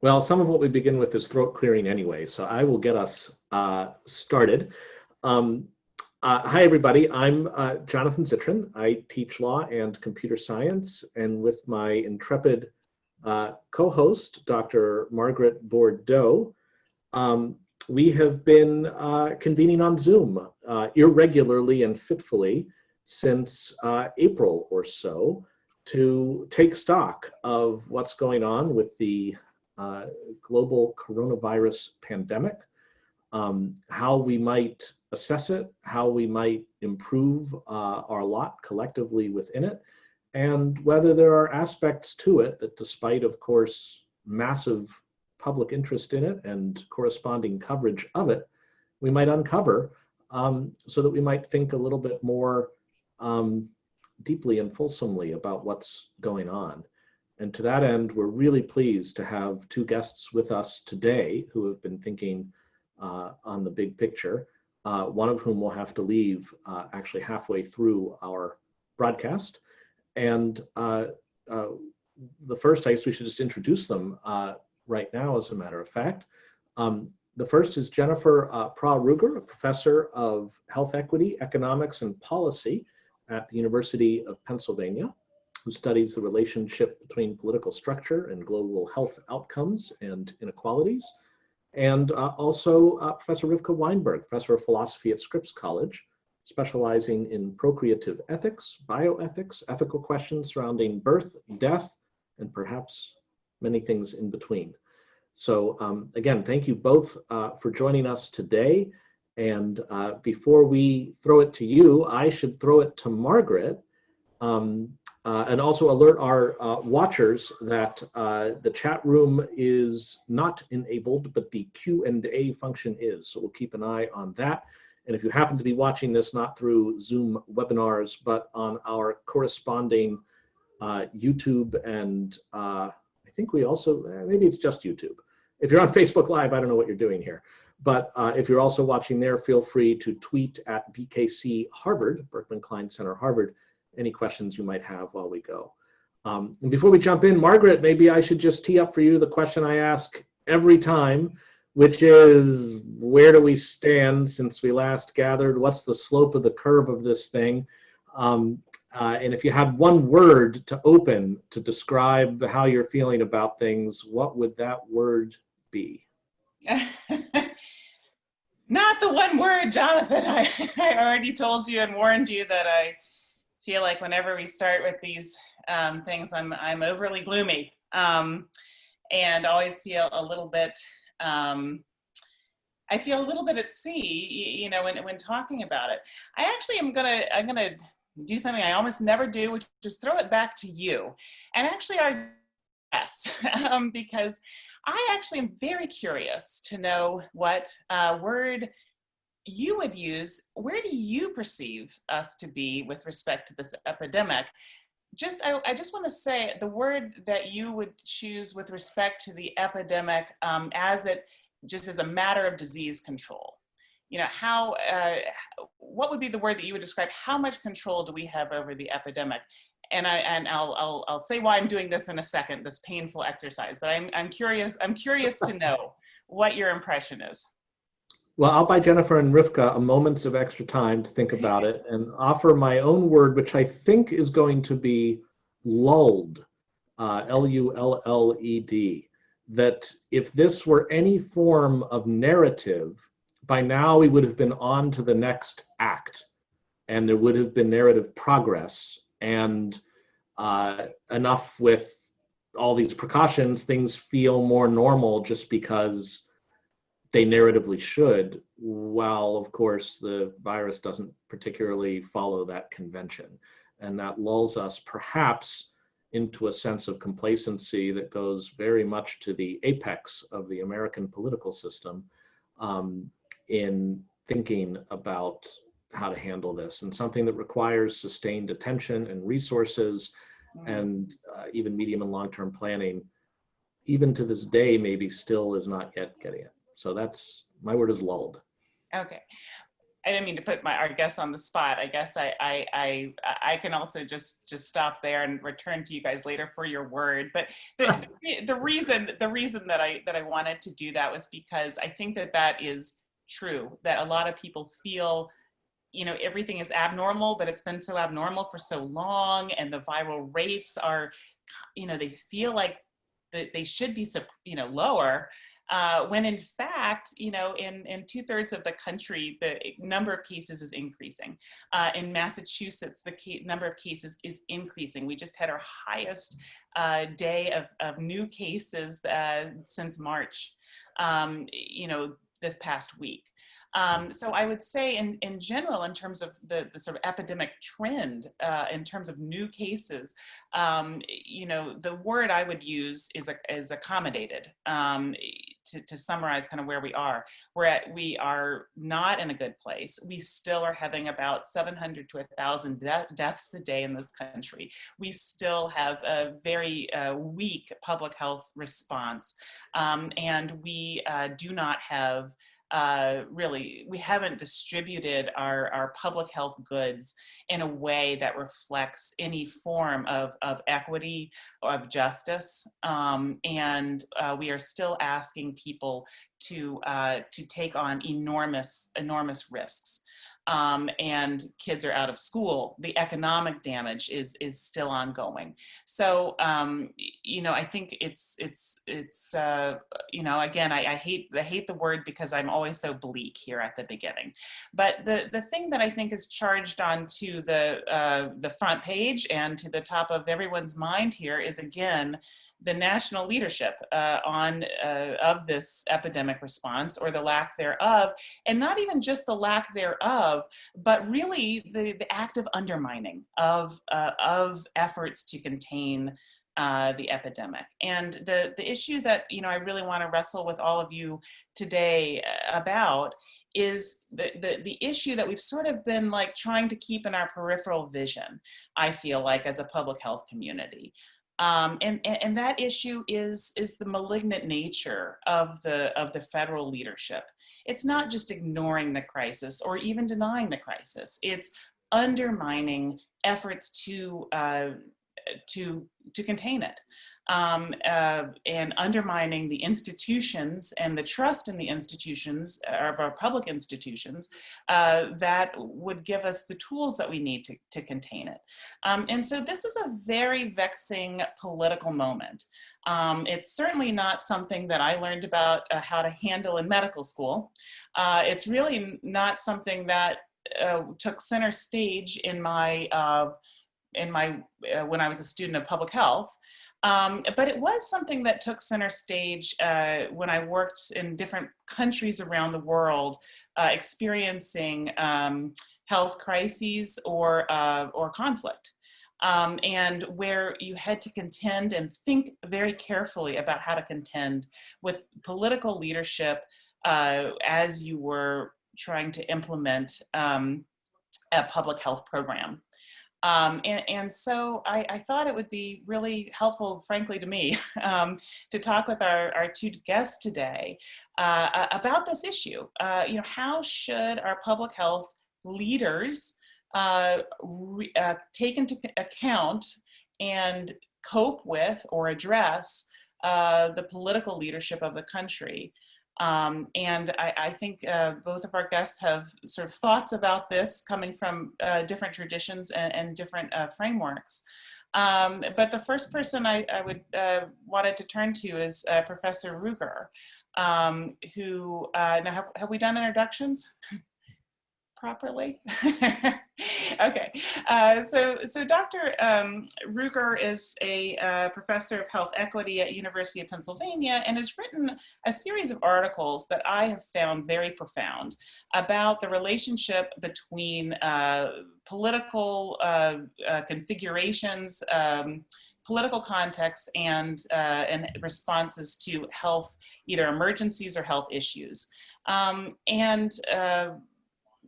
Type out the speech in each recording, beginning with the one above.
Well, some of what we begin with is throat clearing anyway, so I will get us uh, started. Um, uh, hi, everybody. I'm uh, Jonathan Zittrain. I teach law and computer science, and with my intrepid uh, co-host, Dr. Margaret Bourdeau, um, we have been uh, convening on Zoom uh, irregularly and fitfully since April or so to take stock of what's going on with the uh, global coronavirus pandemic, um, how we might assess it, how we might improve uh, our lot collectively within it, and whether there are aspects to it that despite, of course, massive public interest in it and corresponding coverage of it, we might uncover um, so that we might think a little bit more um, deeply and fulsomely about what's going on. And to that end, we're really pleased to have two guests with us today who have been thinking uh, on the big picture, uh, one of whom will have to leave uh, actually halfway through our broadcast. And uh, uh, the first, I guess we should just introduce them uh, right now, as a matter of fact. Um, the first is Jennifer uh, Prah-Ruger, a professor of health equity, economics, and policy at the University of Pennsylvania who studies the relationship between political structure and global health outcomes and inequalities. And uh, also uh, Professor Rivka Weinberg, Professor of Philosophy at Scripps College, specializing in procreative ethics, bioethics, ethical questions surrounding birth, death, and perhaps many things in between. So um, again, thank you both uh, for joining us today. And uh, before we throw it to you, I should throw it to Margaret. Um, uh, and also alert our uh, watchers that uh, the chat room is not enabled, but the Q&A function is. So we'll keep an eye on that. And if you happen to be watching this not through Zoom webinars, but on our corresponding uh, YouTube and uh, I think we also, eh, maybe it's just YouTube. If you're on Facebook Live, I don't know what you're doing here. But uh, if you're also watching there, feel free to tweet at BKC Harvard, Berkman Klein Center Harvard, any questions you might have while we go. Um, and before we jump in, Margaret, maybe I should just tee up for you the question I ask every time, which is where do we stand since we last gathered? What's the slope of the curve of this thing? Um, uh, and if you had one word to open to describe how you're feeling about things, what would that word be? Not the one word, Jonathan. I, I already told you and warned you that I feel like whenever we start with these um, things, I'm, I'm overly gloomy um, and always feel a little bit, um, I feel a little bit at sea, you know, when, when talking about it. I actually am gonna, I'm gonna do something I almost never do, which is throw it back to you. And actually our yes, um, because I actually am very curious to know what uh, word you would use, where do you perceive us to be with respect to this epidemic? Just, I, I just want to say the word that you would choose with respect to the epidemic um, as it, just as a matter of disease control. You know, how, uh, what would be the word that you would describe? How much control do we have over the epidemic? and I and I'll, I'll I'll say why I'm doing this in a second, this painful exercise. But I'm I'm curious I'm curious to know what your impression is. Well, I'll buy Jennifer and Rivka a moments of extra time to think about it and offer my own word, which I think is going to be lulled, uh, L-U-L-L-E-D, that if this were any form of narrative, by now we would have been on to the next act and there would have been narrative progress and uh, enough with all these precautions, things feel more normal just because they narratively should, while of course the virus doesn't particularly follow that convention. And that lulls us perhaps into a sense of complacency that goes very much to the apex of the American political system um, in thinking about how to handle this and something that requires sustained attention and resources mm. and uh, even medium and long-term planning even to this day maybe still is not yet getting it so that's my word is lulled. Okay. I didn't mean to put my our guests on the spot. I guess I I I, I can also just just stop there and return to you guys later for your word. But the, the, the reason the reason that I that I wanted to do that was because I think that that is true. That a lot of people feel you know everything is abnormal but it's been so abnormal for so long and the viral rates are you know they feel like that they should be you know lower uh, when in fact, you know, in, in two thirds of the country, the number of cases is increasing. Uh, in Massachusetts, the number of cases is increasing. We just had our highest uh, day of, of new cases uh, since March, um, you know, this past week. Um, so I would say in, in general, in terms of the, the sort of epidemic trend, uh, in terms of new cases, um, you know, the word I would use is, is accommodated um, to, to summarize kind of where we are. We're at, we are not in a good place. We still are having about 700 to 1,000 de deaths a day in this country. We still have a very uh, weak public health response. Um, and we uh, do not have uh, really, we haven't distributed our, our public health goods in a way that reflects any form of, of equity or of justice. Um, and uh, we are still asking people to, uh, to take on enormous, enormous risks um, and kids are out of school, the economic damage is is still ongoing. So um, you know, I think it's it's it's uh, you know, again, I, I, hate I hate the word because I'm always so bleak here at the beginning. But the the thing that I think is charged onto the uh, the front page and to the top of everyone's mind here is again the national leadership uh, on uh, of this epidemic response or the lack thereof, and not even just the lack thereof, but really the, the active undermining of, uh, of efforts to contain uh, the epidemic. And the, the issue that you know I really want to wrestle with all of you today uh, about is the, the, the issue that we've sort of been like trying to keep in our peripheral vision, I feel like as a public health community. Um, and, and that issue is, is the malignant nature of the, of the federal leadership. It's not just ignoring the crisis or even denying the crisis. It's undermining efforts to, uh, to, to contain it um, uh, and undermining the institutions and the trust in the institutions uh, of our public institutions uh, that would give us the tools that we need to, to contain it. Um, and so this is a very vexing political moment. Um, it's certainly not something that I learned about uh, how to handle in medical school. Uh, it's really not something that uh, took center stage in my in my when I was a student of public health. Um, but it was something that took center stage uh, when I worked in different countries around the world, uh, experiencing um, health crises or, uh, or conflict. Um, and where you had to contend and think very carefully about how to contend with political leadership uh, as you were trying to implement um, a public health program. Um, and, and, so I, I, thought it would be really helpful, frankly, to me, um, to talk with our, our two guests today uh, about this issue. Uh, you know, how should our public health leaders uh, re, uh, take into account and cope with or address uh, the political leadership of the country? Um, and I, I think uh, both of our guests have sort of thoughts about this coming from uh, different traditions and, and different uh, frameworks. Um, but the first person I, I would uh, wanted to turn to is uh, Professor Ruger, um, who, uh, now have, have we done introductions properly? okay, uh, so so Dr. Um, Ruger is a uh, professor of health equity at University of Pennsylvania and has written a series of articles that I have found very profound about the relationship between uh, political uh, uh, configurations, um, political contexts, and, uh, and responses to health, either emergencies or health issues. Um, and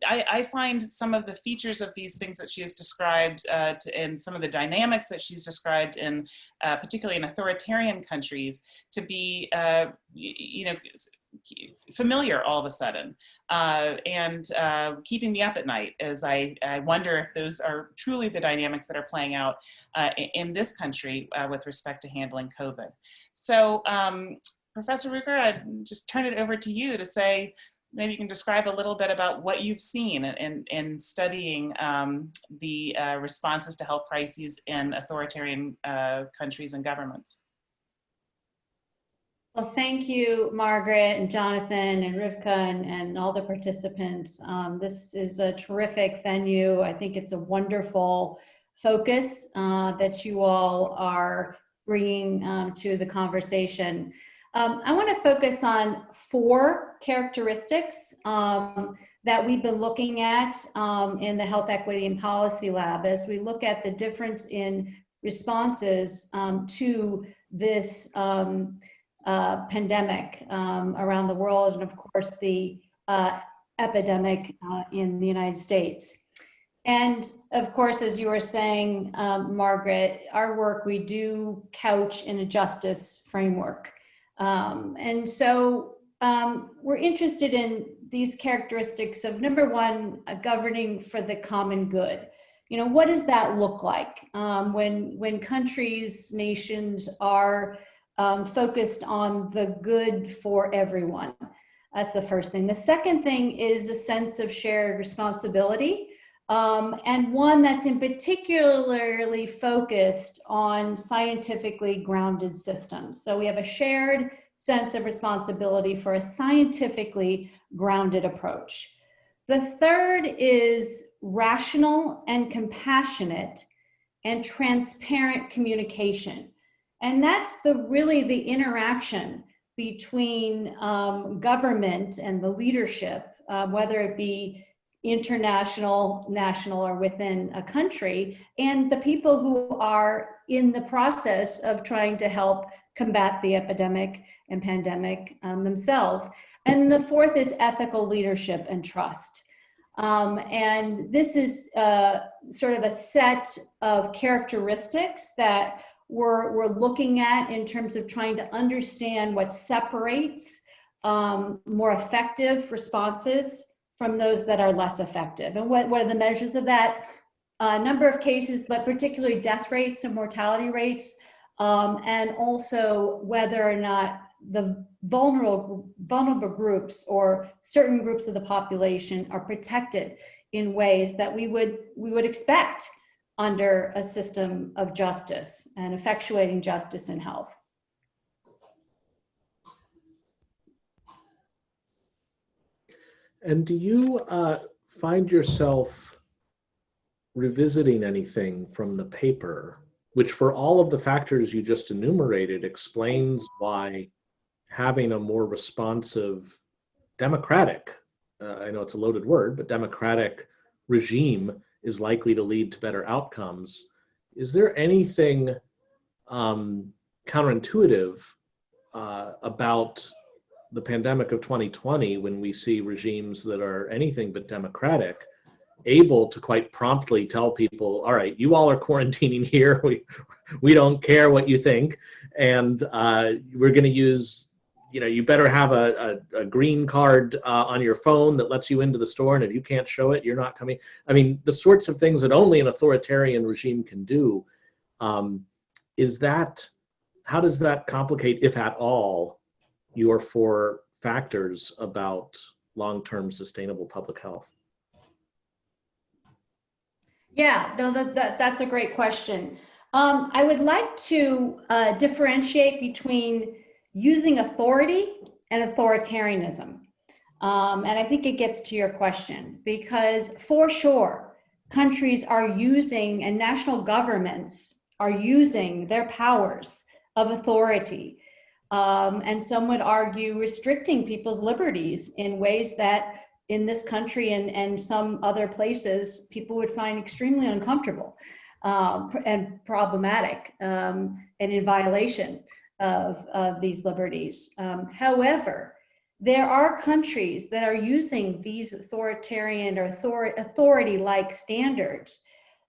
I, I, find some of the features of these things that she has described uh, to, and some of the dynamics that she's described in, uh, particularly in authoritarian countries, to be, uh, you know, familiar all of a sudden. uh, and uh, keeping me up at night as I, I wonder if those are truly the dynamics that are playing out uh, in this country with respect to handling COVID. So um, Professor Ruger, I'd just turn it over to you to say, maybe you can describe a little bit about what you've seen in, in studying um, the uh, responses to health crises in authoritarian uh, countries and governments. Well, thank you, Margaret and Jonathan and Rivka and, and all the participants. Um, this is a terrific venue. I think it's a wonderful focus uh, that you all are bringing um, to the conversation. Um, I want to focus on four characteristics um, that we've been looking at um, in the Health Equity and Policy Lab as we look at the difference in responses um, to this um, uh, pandemic um, around the world and of course the uh, epidemic uh, in the United States. And of course, as you were saying, Margaret, our work we do couch in a justice framework. Um, and so um, we're interested in these characteristics of number one, governing for the common good. You know, what does that look like um, when, when countries, nations are um, focused on the good for everyone? That's the first thing. The second thing is a sense of shared responsibility. Um, and one that's in particularly focused on scientifically grounded systems. So we have a shared sense of responsibility for a scientifically grounded approach. The third is rational and compassionate and transparent communication. And that's the really the interaction between um, government and the leadership, uh, whether it be international, national, or within a country, and the people who are in the process of trying to help combat the epidemic and pandemic um, themselves. And the fourth is ethical leadership and trust. Um, and this is uh, sort of a set of characteristics that we're, we're looking at in terms of trying to understand what separates um, more effective responses from those that are less effective. And what, what are the measures of that? A uh, number of cases, but particularly death rates and mortality rates, um, and also whether or not the vulnerable, vulnerable groups or certain groups of the population are protected in ways that we would, we would expect under a system of justice and effectuating justice in health. And do you uh, find yourself revisiting anything from the paper, which for all of the factors you just enumerated explains why having a more responsive democratic, uh, I know it's a loaded word, but democratic regime is likely to lead to better outcomes. Is there anything um, counterintuitive uh, about the pandemic of 2020 when we see regimes that are anything but democratic able to quite promptly tell people all right you all are quarantining here. We we don't care what you think. And uh, we're going to use you know you better have a, a, a green card uh, on your phone that lets you into the store. And if you can't show it you're not coming. I mean the sorts of things that only an authoritarian regime can do um, is that how does that complicate if at all your four factors about long-term sustainable public health? Yeah, no, that, that, that's a great question. Um, I would like to uh, differentiate between using authority and authoritarianism. Um, and I think it gets to your question because for sure, countries are using and national governments are using their powers of authority um, and some would argue restricting people's liberties in ways that in this country and, and some other places, people would find extremely uncomfortable um, and problematic um, and in violation of, of these liberties. Um, however, there are countries that are using these authoritarian or authority-like standards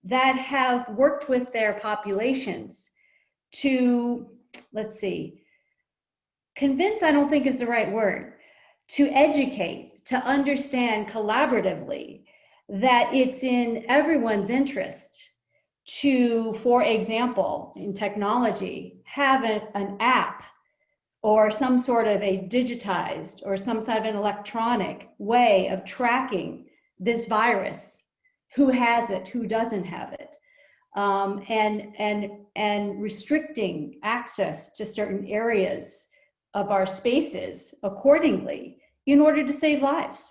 that have worked with their populations to, let's see, convince I don't think is the right word, to educate, to understand collaboratively that it's in everyone's interest to, for example, in technology, have an, app or some sort of a digitized or some sort of an electronic way of tracking this virus, who has it, who doesn't have it, um, and, and, and restricting access to certain areas of our spaces accordingly in order to save lives,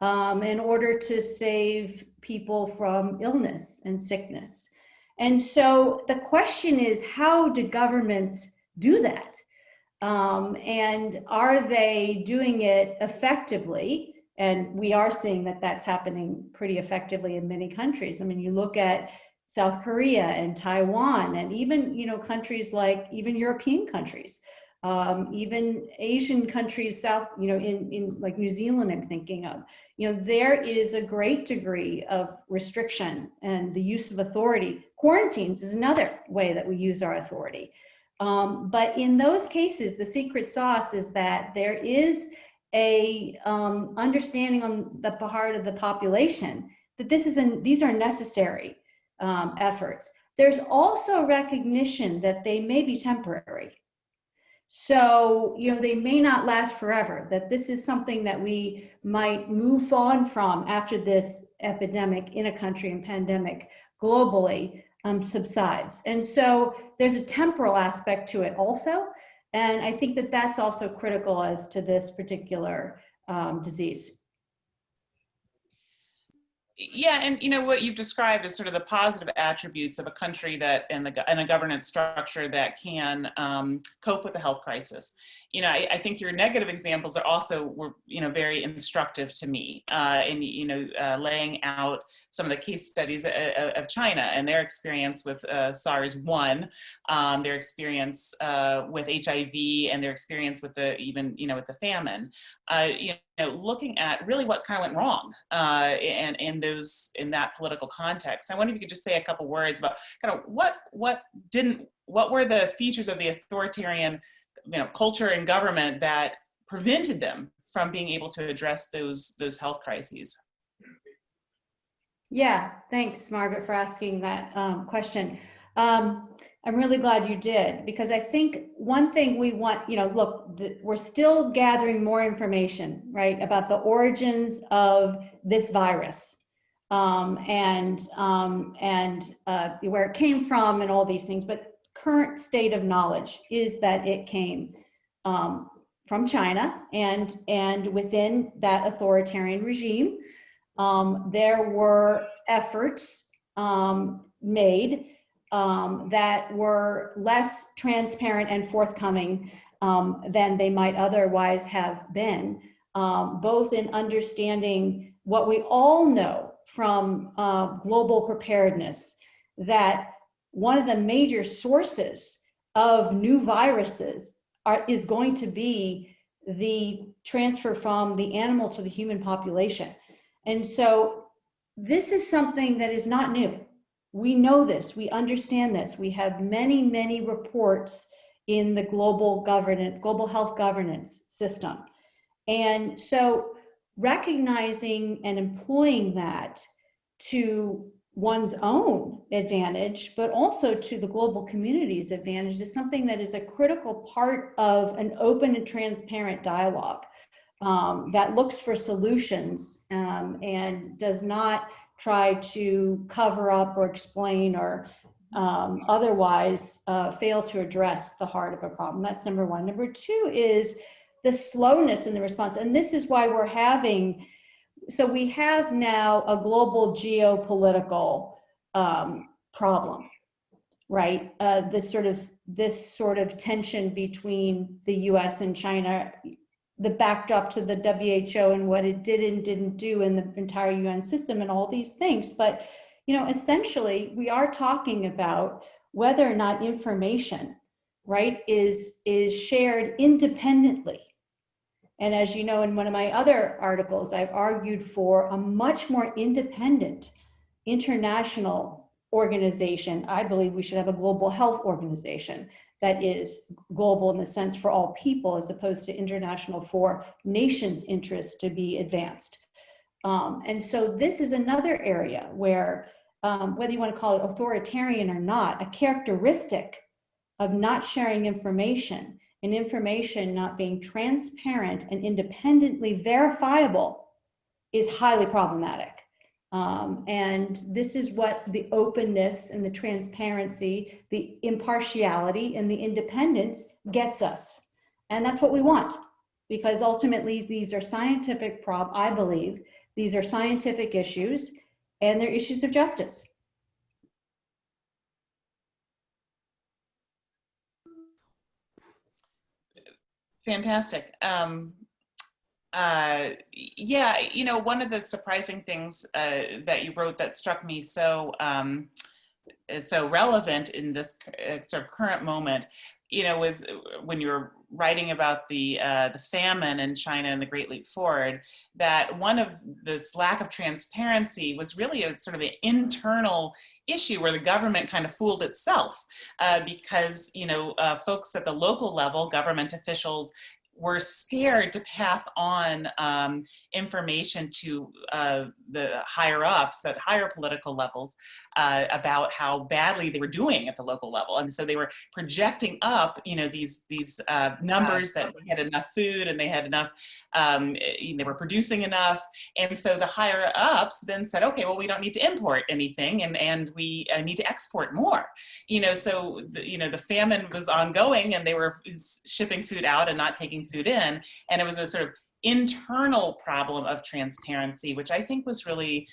um, in order to save people from illness and sickness. And so the question is, how do governments do that? Um, and are they doing it effectively? And we are seeing that that's happening pretty effectively in many countries. I mean, you look at South Korea and Taiwan, and even you know countries like even European countries, um, even Asian countries, South you know in in like New Zealand, I'm thinking of. You know, there is a great degree of restriction and the use of authority. Quarantines is another way that we use our authority. Um, but in those cases, the secret sauce is that there is a um, understanding on the part of the population that this is an, these are necessary um, efforts. There's also recognition that they may be temporary. So, you know, they may not last forever, that this is something that we might move on from after this epidemic in a country and pandemic globally um, subsides. And so there's a temporal aspect to it also. And I think that that's also critical as to this particular um, disease. Yeah, and you know what you've described as sort of the positive attributes of a country that and, the, and a governance structure that can um, cope with the health crisis you know, I, I, think your negative examples are also were, you know, very instructive to me uh, in, you know, uh, laying out some of the case studies of, of China and their experience with uh, SARS-1, um, their experience uh, with HIV and their experience with the, even, you know, with the famine. Uh, you know, looking at really what kind of went wrong uh, in, in those, in that political context. I wonder if you could just say a couple words about kind of what, what didn't, what were the features of the authoritarian you know, culture and government that prevented them from being able to address those, those health crises? Yeah, thanks, Margaret, for asking that um, question. Um, I'm really glad you did because I think one thing we want, you know, look, the, we're still gathering more information, right, about the origins of this virus um, and um, and uh, where it came from and all these things. But current state of knowledge is that it came um, from China and, and within that authoritarian regime, um, there were efforts um, made um, that were less transparent and forthcoming um, than they might otherwise have been, um, both in understanding what we all know from uh, global preparedness, that one of the major sources of new viruses are, is going to be the transfer from the animal to the human population. And so this is something that is not new. We know this, we understand this. We have many, many reports in the global governance, global health governance system. And so recognizing and employing that to one's own advantage, but also to the global community's advantage is something that is a critical part of an open and transparent dialogue um, that looks for solutions um, and does not try to cover up or explain or um, otherwise uh, fail to address the heart of a problem. That's number one. Number two is the slowness in the response. And this is why we're having so we have now a global geopolitical um, problem, right? Uh, this sort of this sort of tension between the U.S. and China, the backdrop to the WHO and what it did and didn't do in the entire UN system, and all these things. But you know, essentially, we are talking about whether or not information, right, is is shared independently and as you know, in one of my other articles, I've argued for a much more independent international organization. I believe we should have a global health organization that is global in the sense for all people as opposed to international for nations' interests to be advanced. Um, and so this is another area where, um, whether you want to call it authoritarian or not, a characteristic of not sharing information and information not being transparent and independently verifiable is highly problematic. Um, and this is what the openness and the transparency, the impartiality and the independence gets us. And that's what we want because ultimately these are scientific prob, I believe, these are scientific issues and they're issues of justice. Fantastic. Um, uh, yeah, you know, one of the surprising things uh, that you wrote that struck me so um, so relevant in this uh, sort of current moment, you know, was when you were writing about the uh, the famine in China and the Great Leap Forward, that one of this lack of transparency was really a sort of an internal issue where the government kind of fooled itself uh, because you know uh, folks at the local level, government officials, were scared to pass on um, information to uh, the higher ups at higher political levels uh, about how badly they were doing at the local level. And so they were projecting up, you know, these, these uh, numbers that they had enough food and they had enough, um, eh, they were producing enough. And so the higher ups then said, okay, well, we don't need to import anything and, and we uh, need to export more. You know, so, the, you know, the famine was ongoing and they were shipping food out and not taking food in. And it was a sort of internal problem of transparency, which I think was really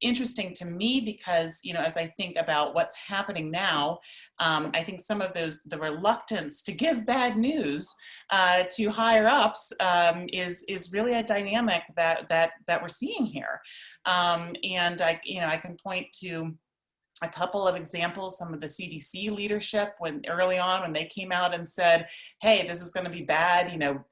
interesting to me because, you know, as I think about what's happening now, um, I think some of those, the reluctance to give bad news uh, to higher ups um, is, is really a dynamic that, that, that we're seeing here. Um, and I, you know, I can point to a couple of examples, some of the CDC leadership when early on when they came out and said, hey, this is gonna be bad, you know,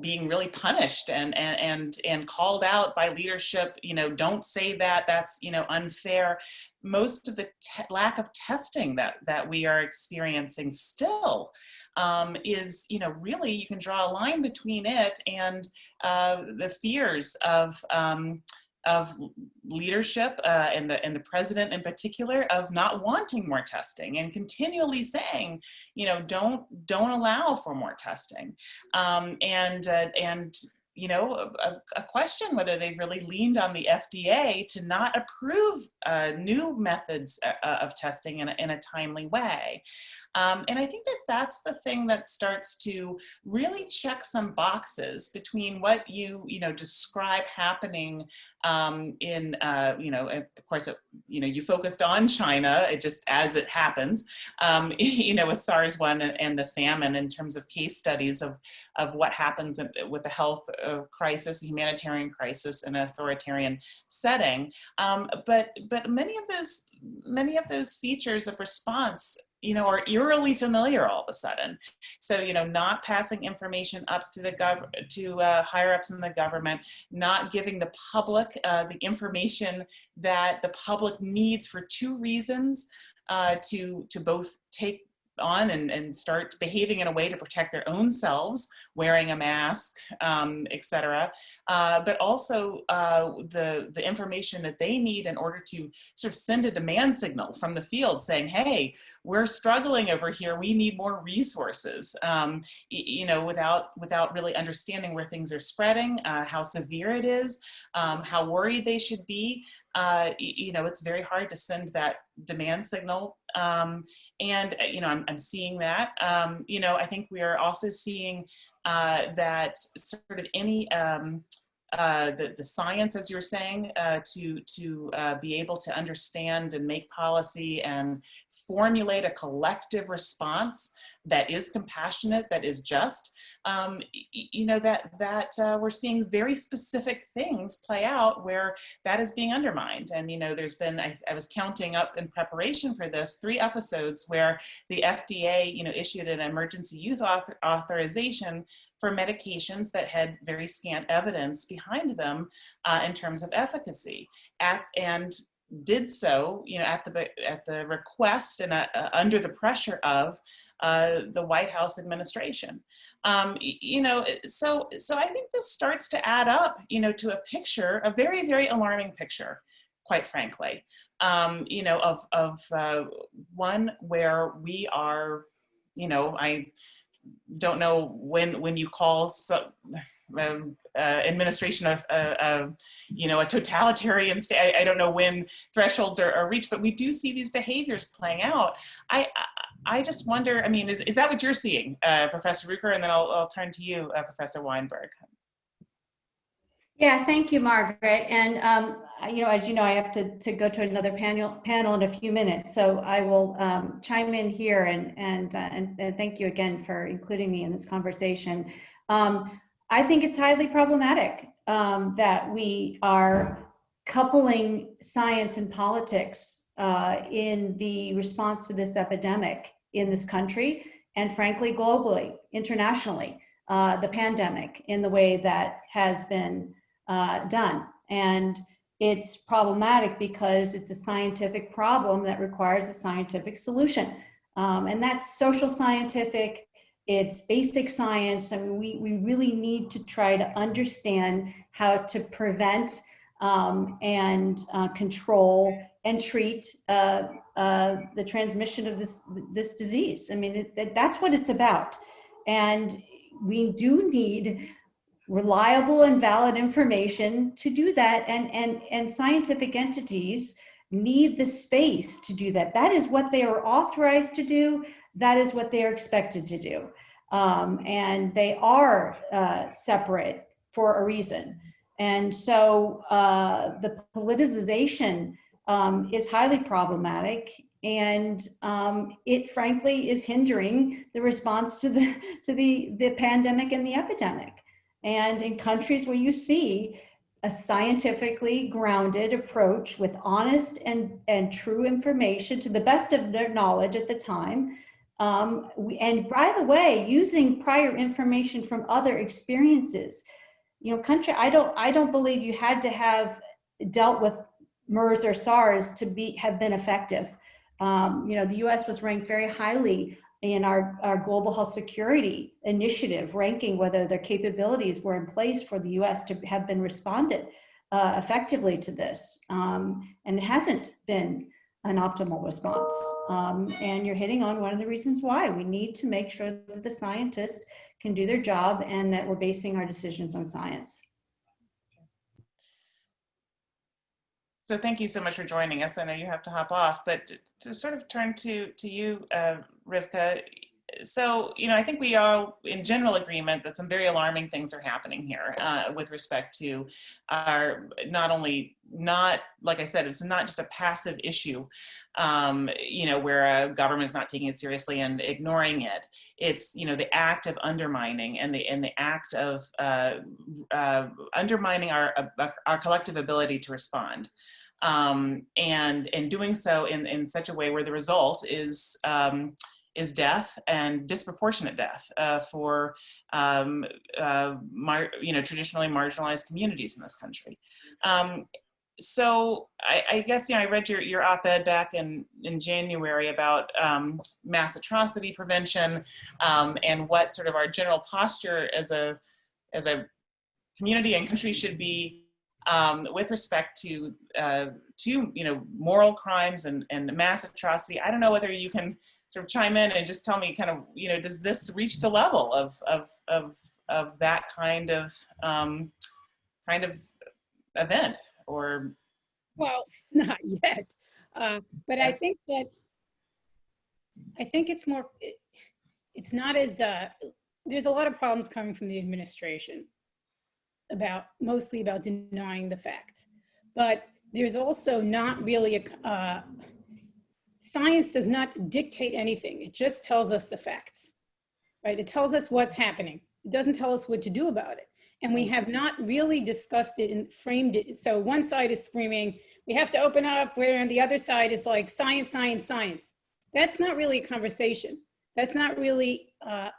being really punished and and and and called out by leadership you know don't say that that's you know unfair. Most of the lack of testing that that we are experiencing still um, is you know really you can draw a line between it and uh, the fears of um, of leadership uh, and the and the president in particular of not wanting more testing and continually saying, you know, don't don't allow for more testing, um, and uh, and you know, a, a, question whether they've really leaned on the FDA to not approve uh, new methods uh, of testing in a, in a timely way. Um, and I think that that's the thing that starts to really check some boxes between what you, you know, describe happening um, in, uh, you know, of course, it, you know, you focused on China, it just as it happens, um, you know, with SARS-1 and the famine in terms of case studies of, of what happens with a health uh, crisis, humanitarian crisis, in an authoritarian setting. Um, but, but many of those, many of those features of response you know, are eerily familiar all of a sudden. So, you know, not passing information up to the gov to uh, higher ups in the government, not giving the public uh, the information that the public needs for two reasons, uh, to, to both take on and, and start behaving in a way to protect their own selves, wearing a mask, um, etc. Uh, but also uh, the, the information that they need in order to sort of send a demand signal from the field saying, hey, we're struggling over here, we need more resources, um, you know, without, without really understanding where things are spreading, uh, how severe it is, um, how worried they should be. Uh, you know, it's very hard to send that demand signal um, and, uh, you know, I'm, I'm seeing that. Um, you know, I think we are also seeing uh, that sort of any, um, uh, the, the science, as you were saying, uh, to, to uh, be able to understand and make policy and formulate a collective response that is compassionate, that is just, um, you know, that, that uh, we're seeing very specific things play out where that is being undermined. And, you know, there's been, I, I was counting up in preparation for this, three episodes where the FDA, you know, issued an emergency use author authorization for medications that had very scant evidence behind them uh, in terms of efficacy. At, and did so, you know, at the at the request and uh, under the pressure of uh, the White House administration. Um, you know, so so I think this starts to add up, you know, to a picture, a very very alarming picture, quite frankly. Um, you know, of of uh, one where we are, you know, I don't know when when you call so, um, uh, administration of uh, uh, you know a totalitarian state. I, I don't know when thresholds are, are reached, but we do see these behaviors playing out. I I, just wonder. I mean, is is that what you're seeing, uh, Professor Ruger? And then I'll I'll turn to you, uh, Professor Weinberg. Yeah, thank you, Margaret. And, um, you know, as you know, I have to, to go to another panel, panel in a few minutes. So I will um, chime in here and, and, uh, and, and thank you again for including me in this conversation. Um, I think it's highly problematic um, that we are coupling science and politics uh, in the response to this epidemic in this country and frankly, globally, internationally, uh, the pandemic in the way that has been uh, done. And it's problematic because it's a scientific problem that requires a scientific solution. Um, and that's social scientific, it's basic science. I mean, we, we really need to try to understand how to prevent um, and uh, control and treat uh, uh, the transmission of this, this disease. I mean, it, that's what it's about. And we do need reliable and valid information to do that. And and and scientific entities need the space to do that. That is what they are authorized to do. That is what they are expected to do. Um, and they are uh, separate for a reason. And so uh, the politicization um, is highly problematic and um, it frankly is hindering the response to the to the the pandemic and the epidemic and in countries where you see a scientifically grounded approach with honest and, and true information to the best of their knowledge at the time. Um, and by the way, using prior information from other experiences, you know, country, I don't, I don't believe you had to have dealt with MERS or SARS to be, have been effective. Um, you know, the US was ranked very highly in our, our global health security initiative, ranking whether their capabilities were in place for the US to have been responded uh, effectively to this. Um, and it hasn't been an optimal response. Um, and you're hitting on one of the reasons why we need to make sure that the scientists can do their job and that we're basing our decisions on science. So thank you so much for joining us. I know you have to hop off, but to- to sort of turn to to you, uh, Rivka. So you know, I think we are in general agreement that some very alarming things are happening here uh, with respect to our not only not like I said, it's not just a passive issue. Um, you know, where a government's not taking it seriously and ignoring it. It's you know the act of undermining and the and the act of uh, uh, undermining our our collective ability to respond um, and and doing so in in such a way where the result is um, is death and disproportionate death uh, for um, uh, you know traditionally marginalized communities in this country. Um, so I, I guess you know I read your your op-ed back in in January about um, mass atrocity prevention um, and what sort of our general posture as a as a community and country should be um, with respect to uh, to you know moral crimes and and mass atrocity. I don't know whether you can sort of chime in and just tell me kind of you know does this reach the level of of of of that kind of um, kind of event or Well, not yet. Uh, But I think that, I think it's more, it- it's not as, uh, there's a lot of problems coming from the administration about, mostly about denying the fact. But there's also not really a, uh, science does not dictate anything. It just tells us the facts, right? It tells us what's happening. It doesn't tell us what to do about it. And we have not really discussed it and framed it. So one side is screaming, we have to open up, where the other side is like science, science, science. That's not really a conversation. That's not really, uh,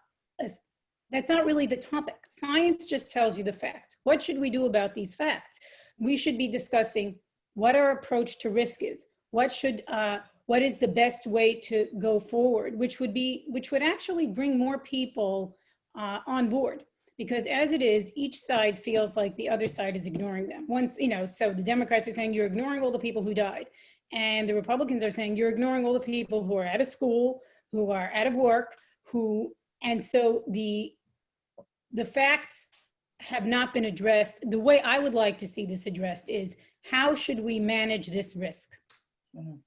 a that's not really the topic. Science just tells you the facts. What should we do about these facts? We should be discussing what our approach to risk is. What should, uh, what is the best way to go forward, which would be, which would actually bring more people uh, on board. Because as it is, each side feels like the other side is ignoring them. Once, you know, so the Democrats are saying you're ignoring all the people who died. And the Republicans are saying you're ignoring all the people who are out of school, who are out of work, who, and so the, the facts have not been addressed. The way I would like to see this addressed is how should we manage this risk? Mhm.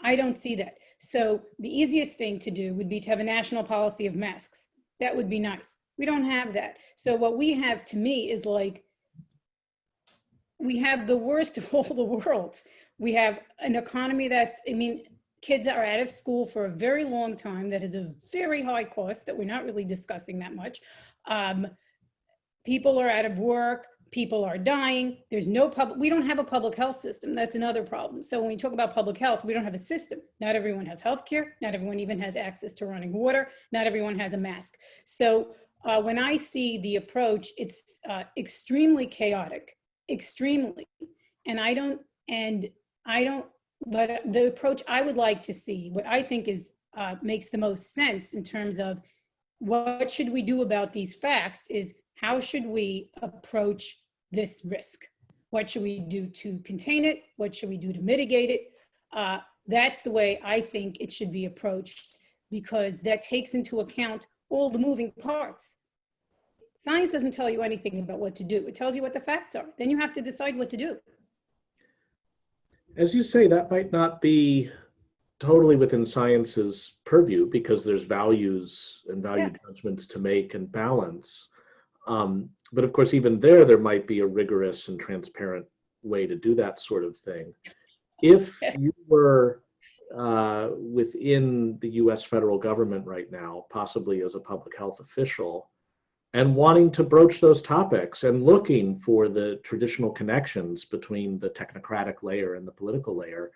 I don't see that. So the easiest thing to do would be to have a national policy of masks. That would be nice. We don't have that. So what we have to me is like, we have the worst of all the worlds. We have an economy that's, I mean, kids are out of school for a very long time. That is a very high cost that we're not really discussing that much. Um, people are out of work. People are dying. There's no public, we don't have a public health system. That's another problem. So when we talk about public health, we don't have a system. Not everyone has health care. Not everyone even has access to running water. Not everyone has a mask. So uh, when I see the approach, it's uh, extremely chaotic, extremely. And I don't, and I don't, but the approach I would like to see, what I think is, uh, makes the most sense in terms of what should we do about these facts is how should we approach this risk? What should we do to contain it? What should we do to mitigate it? Uh, that's the way I think it should be approached because that takes into account all the moving parts. Science doesn't tell you anything about what to do. It tells you what the facts are. Then you have to decide what to do. As you say, that might not be totally within science's purview because there's values and value Yeah. judgments to make and balance. Um, but of course, even there, there might be a rigorous and transparent way to do that sort of thing. If you were uh, within the US federal government right now, possibly as a public health official, and wanting to broach those topics and looking for the traditional connections between the technocratic layer and the political layer,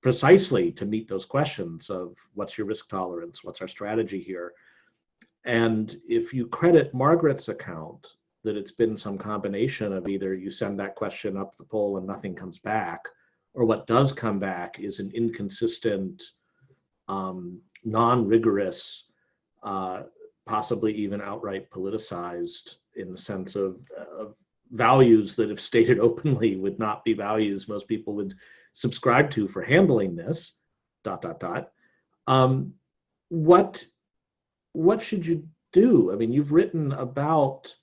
precisely to meet those questions of what's your risk tolerance, what's our strategy here. And if you credit Margaret's account that it's been some combination of either you send that question up the pole and nothing comes back, or what does come back is an inconsistent, um, non-rigorous, uh, possibly even outright politicized in the sense of, of values that if stated openly would not be values most people would subscribe to for handling this, dot, dot, dot. Um, what, what should you do? I mean, you've written about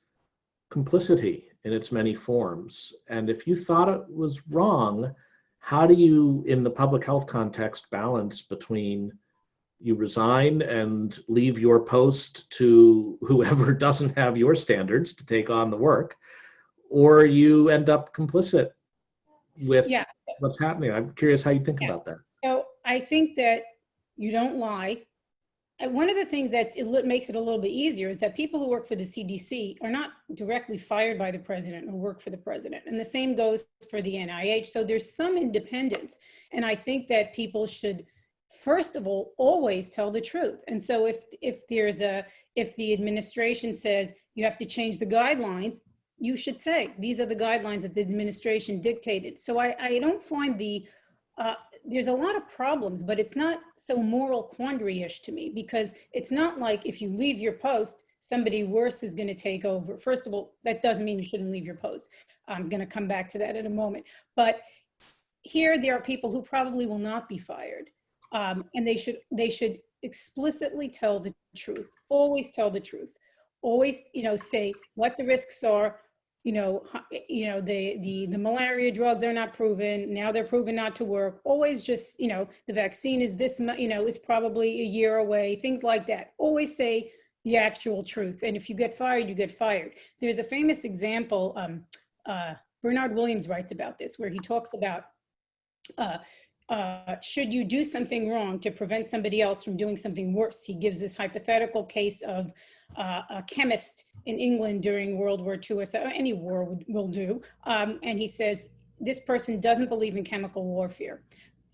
complicity in its many forms. And if you thought it was wrong, how do you, in the public health context, balance between you resign and leave your post to whoever doesn't have your standards to take on the work, or you end up complicit with Yeah. What's happening? I'm curious how you think Yeah. about that. So I think that you don't lie. And one of the things that it makes it a little bit easier is that people who work for the CDC are not directly fired by the president or work for the president. And the same goes for the NIH. So there's some independence. And I think that people should, first of all, always tell the truth. And so if, if there's a, if the administration says you have to change the guidelines, you should say, these are the guidelines that the administration dictated. So I, I don't find the, uh, there's a lot of problems, but it's not so moral quandary-ish to me because it's not like if you leave your post, somebody worse is going to take over. First of all, that doesn't mean you shouldn't leave your post. I'm going to come back to that in a moment. But here, there are people who probably will not be fired, um, and they should they should explicitly tell the truth. Always tell the truth. Always, you know, say what the risks are, you know, you know, the, the, the malaria drugs are not proven, now they're proven not to work. Always just, you know, the vaccine is this, you know, is probably a year away, things like that. Always say the actual truth. And if you get fired, you get fired. There's a famous example, um, uh, Bernard Williams writes about this, where he talks about, uh, uh, should you do something wrong to prevent somebody else from doing something worse? He gives this hypothetical case of uh, a chemist in England during World War II, or so any war would, will do. Um, and he says, this person doesn't believe in chemical warfare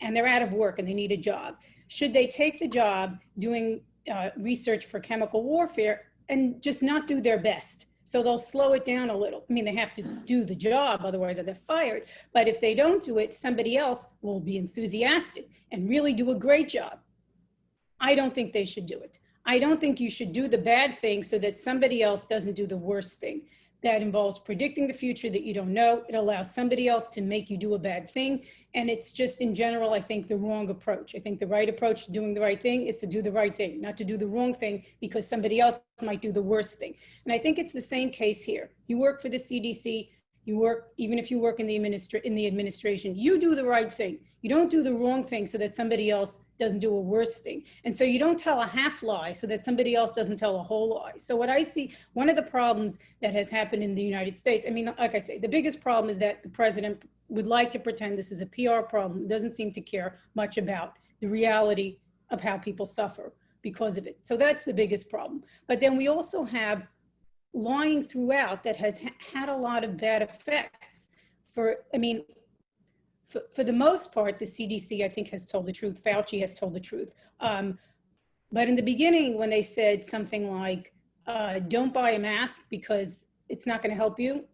and they're out of work and they need a job. Should they take the job doing uh, research for chemical warfare and just not do their best? So they'll slow it down a little. I mean, they have to do the job, otherwise they're fired. But if they don't do it, somebody else will be enthusiastic and really do a great job. I don't think they should do it. I don't think you should do the bad thing so that somebody else doesn't do the worst thing. That involves predicting the future that you don't know. It allows somebody else to make you do a bad thing. And it's just in general, I think, the wrong approach. I think the right approach to doing the right thing is to do the right thing, not to do the wrong thing because somebody else might do the worst thing. And I think it's the same case here. You work for the CDC, you work, even if you work in the, administra- in the administration, you do the right thing. You don't do the wrong thing so that somebody else doesn't do a worse thing. And so you don't tell a half lie so that somebody else doesn't tell a whole lie. So what I see, one of the problems that has happened in the United States, I mean, like I say, the biggest problem is that the president would like to pretend this is a PR problem, doesn't seem to care much about the reality of how people suffer because of it. So that's the biggest problem. But then we also have lying throughout that has ha- had a lot of bad effects for, I mean, for, for the most part, the CDC, I think, has told the truth. Fauci has told the truth. Um, but in the beginning, when they said something like, uh, don't buy a mask because it's not going to help you,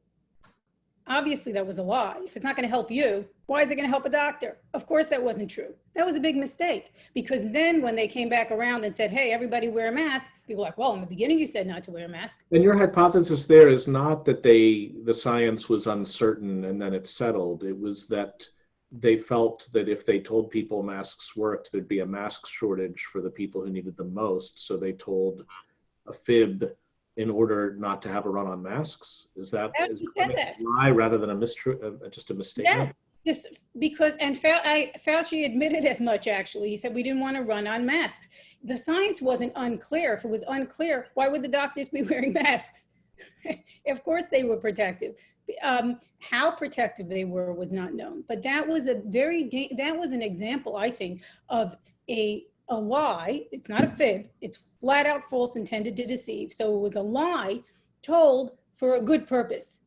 obviously that was a lie. If it's not going to help you, why is it going to help a doctor? Of course, that wasn't true. That was a big mistake because then when they came back around and said, hey, everybody wear a mask, people were like, well, in the beginning, you said not to wear a mask. And your hypothesis there is not that they, the science was uncertain and then it settled. It was that they felt that if they told people masks worked, there'd be a mask shortage for the people who needed them most. So they told a fib in order not to have a run on masks. Is that, is that a lie rather than a mistru, uh, just a mistake? Yes, because, and Fauci admitted as much, actually. He said, we didn't want to run on masks. The science wasn't unclear. If it was unclear, why would the doctors be wearing masks? Of course, they were protective. Um, How protective they were was not known. But that was a very, that was an example, I think, of a, a lie. It's not a fib. It's flat out false intended to deceive. So it was a lie told for a good purpose.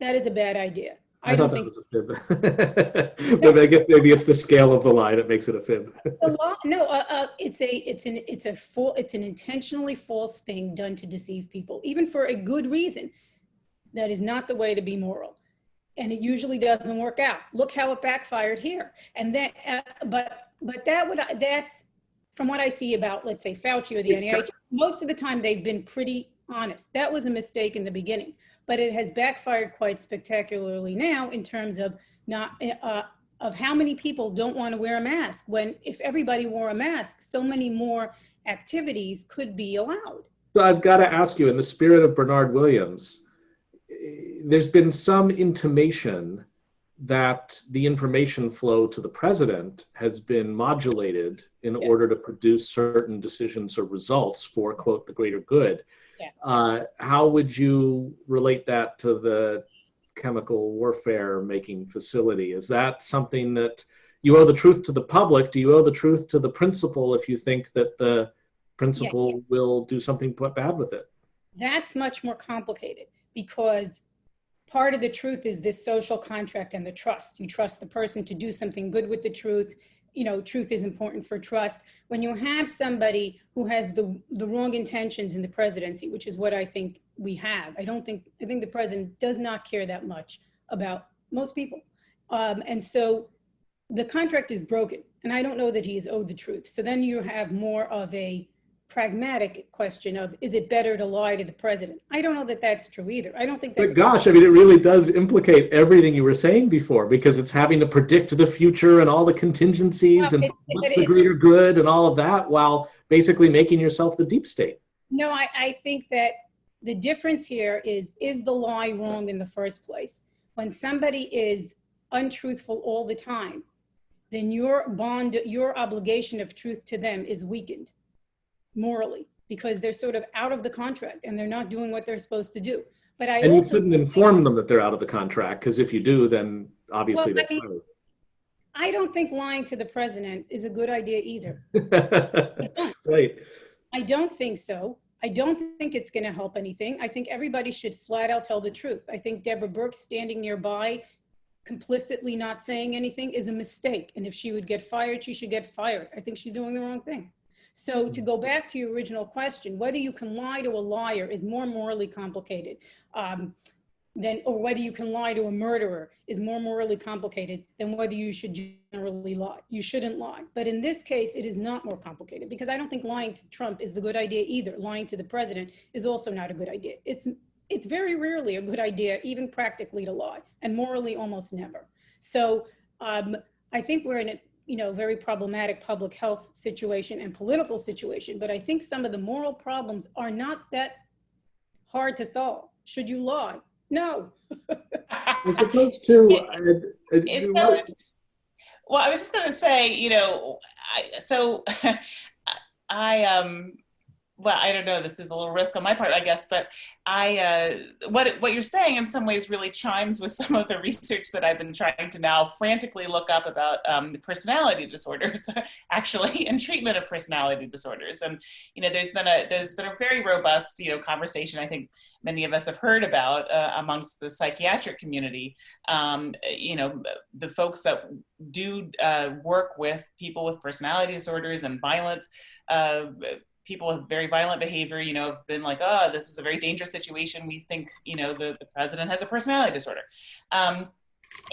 That is a bad idea. I I don't thought think. that was a fib. But I guess maybe it's the scale of the lie that makes it a fib. Law, no, uh, uh, it's a, it's an, it's a full, it's an intentionally false thing done to deceive people, even for a good reason. That is not the way to be moral. And it usually doesn't work out. Look how it backfired here. And that, uh, but, but that would, that's, from what I see about, let's say Fauci or the NIH, most of the time they've been pretty honest. That was a mistake in the beginning, but it has backfired quite spectacularly now in terms of not, uh, of how many people don't want to wear a mask when if everybody wore a mask, so many more activities could be allowed. So I've got to ask you, in the spirit of Bernard Williams, eh, there's been some intimation that the information flow to the president has been modulated in Yeah. order to produce certain decisions or results for, quote, the greater good. Yeah. Uh, how would you relate that to the chemical warfare making facility? Is that something that you owe the truth to the public? Do you owe the truth to the principal if you think that the principal will do something bad with it? That's much more complicated because part of the truth is this social contract and the trust. You trust the person to do something good with the truth. You know, truth is important for trust. When you have somebody who has the, the wrong intentions in the presidency, which is what I think we have, I don't think, I think the president does not care that much about most people. Um, and so the contract is broken and I don't know that he is owed the truth. So then you have more of a pragmatic question of, is it better to lie to the president? I don't know that that's true either. I don't think But that, gosh, I mean, it really does implicate everything you were saying before because it's having to predict the future and all the contingencies Well, and it- what's it- the greater good and all of that while basically making yourself the deep state. no, I, I think that the difference here is, is the lie wrong in the first place? When somebody is untruthful all the time, then your bond, your obligation of truth to them is weakened morally because they're sort of out of the contract and they're not doing what they're supposed to do. But I And you also. shouldn't inform them that they're out of the contract because if you do, then obviously Well, I they're I don't think lying to the president is a good idea either. Right. I don't think so. I don't think it's going to help anything. I think everybody should flat out tell the truth. I think Deborah Birx standing nearby, complicitly not saying anything is a mistake. And if she would get fired, she should get fired. I think she's doing the wrong thing. So to go back to your original question, whether you can lie to a liar is more morally complicated. Um, than, or whether you can lie to a murderer is more morally complicated than whether you should generally lie. You shouldn't lie. But in this case, it is not more complicated because I don't think lying to Trump is the good idea either. Lying to the president is also not a good idea. It's, it's very rarely a good idea, even practically to lie, and morally almost never. So um, I think we're in a you know very problematic public health situation and political situation. But I think some of the moral problems are not that hard to solve. Should you lie? No. As opposed to, uh, It's you know, Well, I was just going to say, you know, I, so I um well, I don't know, this is a little risk on my part, I guess, but I uh what what you're saying in some ways really chimes with some of the research that I've been trying to now frantically look up about um personality disorders actually and treatment of personality disorders. And you know, there's been a there's been a very robust, you know, conversation I think many of us have heard about uh, amongst the psychiatric community um, you know, the folks that do uh, work with people with personality disorders and violent, uh, people with very violent behavior, you know, have been like, oh, this is a very dangerous situation. We think, you know, the, the president has a personality disorder. Um,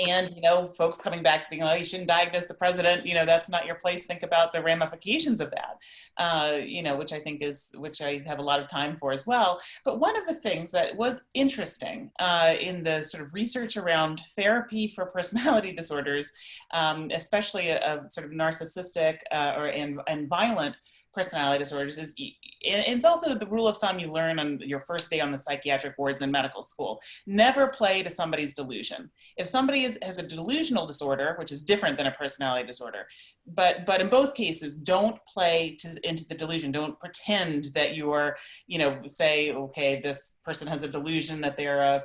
and, you know, folks coming back being like, oh, you shouldn't diagnose the president, you know, that's not your place. Think about the ramifications of that, uh, you know, which I think is, which I have a lot of time for as well. But one of the things that was interesting uh, in the sort of research around therapy for personality disorders, um, especially a, a, sort of narcissistic uh, or and, and violent personality disorders, is it's also the rule of thumb you learn on your first day on the psychiatric wards in medical school. Never play to somebody's delusion. If somebody is, has a delusional disorder, which is different than a personality disorder, but but in both cases don't play to, into the delusion don't pretend that you're you know say okay this person has a delusion that they're a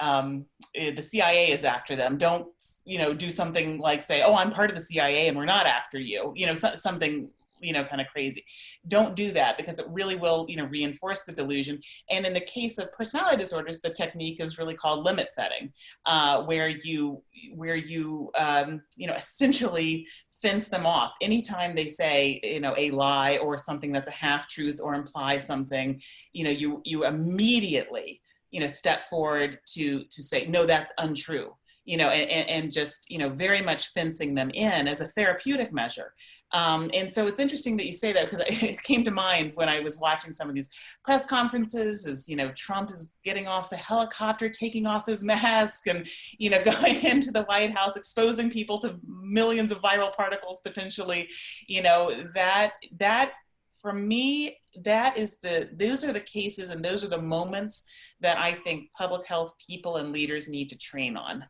um, the CIA is after them. Don't you know do something like say, "Oh, I'm part of the CIA and we're not after you." You know, so, something you know kind of crazy. Don't do that because it really will you know reinforce the delusion. And in the case of personality disorders, the technique is really called limit setting, uh, where you where you um, you know essentially fence them off anytime they say you know a lie or something that's a half truth or imply something you know you you immediately you know step forward to to say no that's untrue you know and, and just you know very much fencing them in as a therapeutic measure um, and so it's interesting that you say that because it came to mind when I was watching some of these press conferences as, you know, Trump is getting off the helicopter, taking off his mask and, you know, going into the White House, exposing people to millions of viral particles potentially, you know, that, that for me, that is the, those are the cases and those are the moments that I think public health people and leaders need to train on,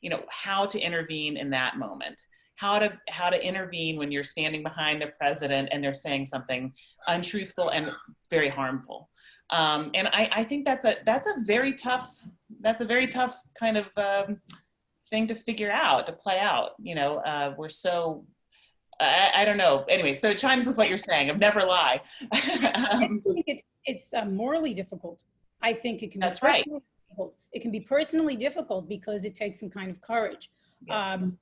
you know, how to intervene in that moment how to how to intervene when you're standing behind the president and they're saying something untruthful and very harmful. Um, and I, I, think that's a that's a very tough that's a very tough kind of um, thing to figure out to play out. You know, uh, we're so I, I, don't know. Anyway, so it chimes with what you're saying of never lie. um, I think it's it's uh, morally difficult. I think it can. That's right. Difficult. It can be personally difficult because it takes some kind of courage. Yes. Um,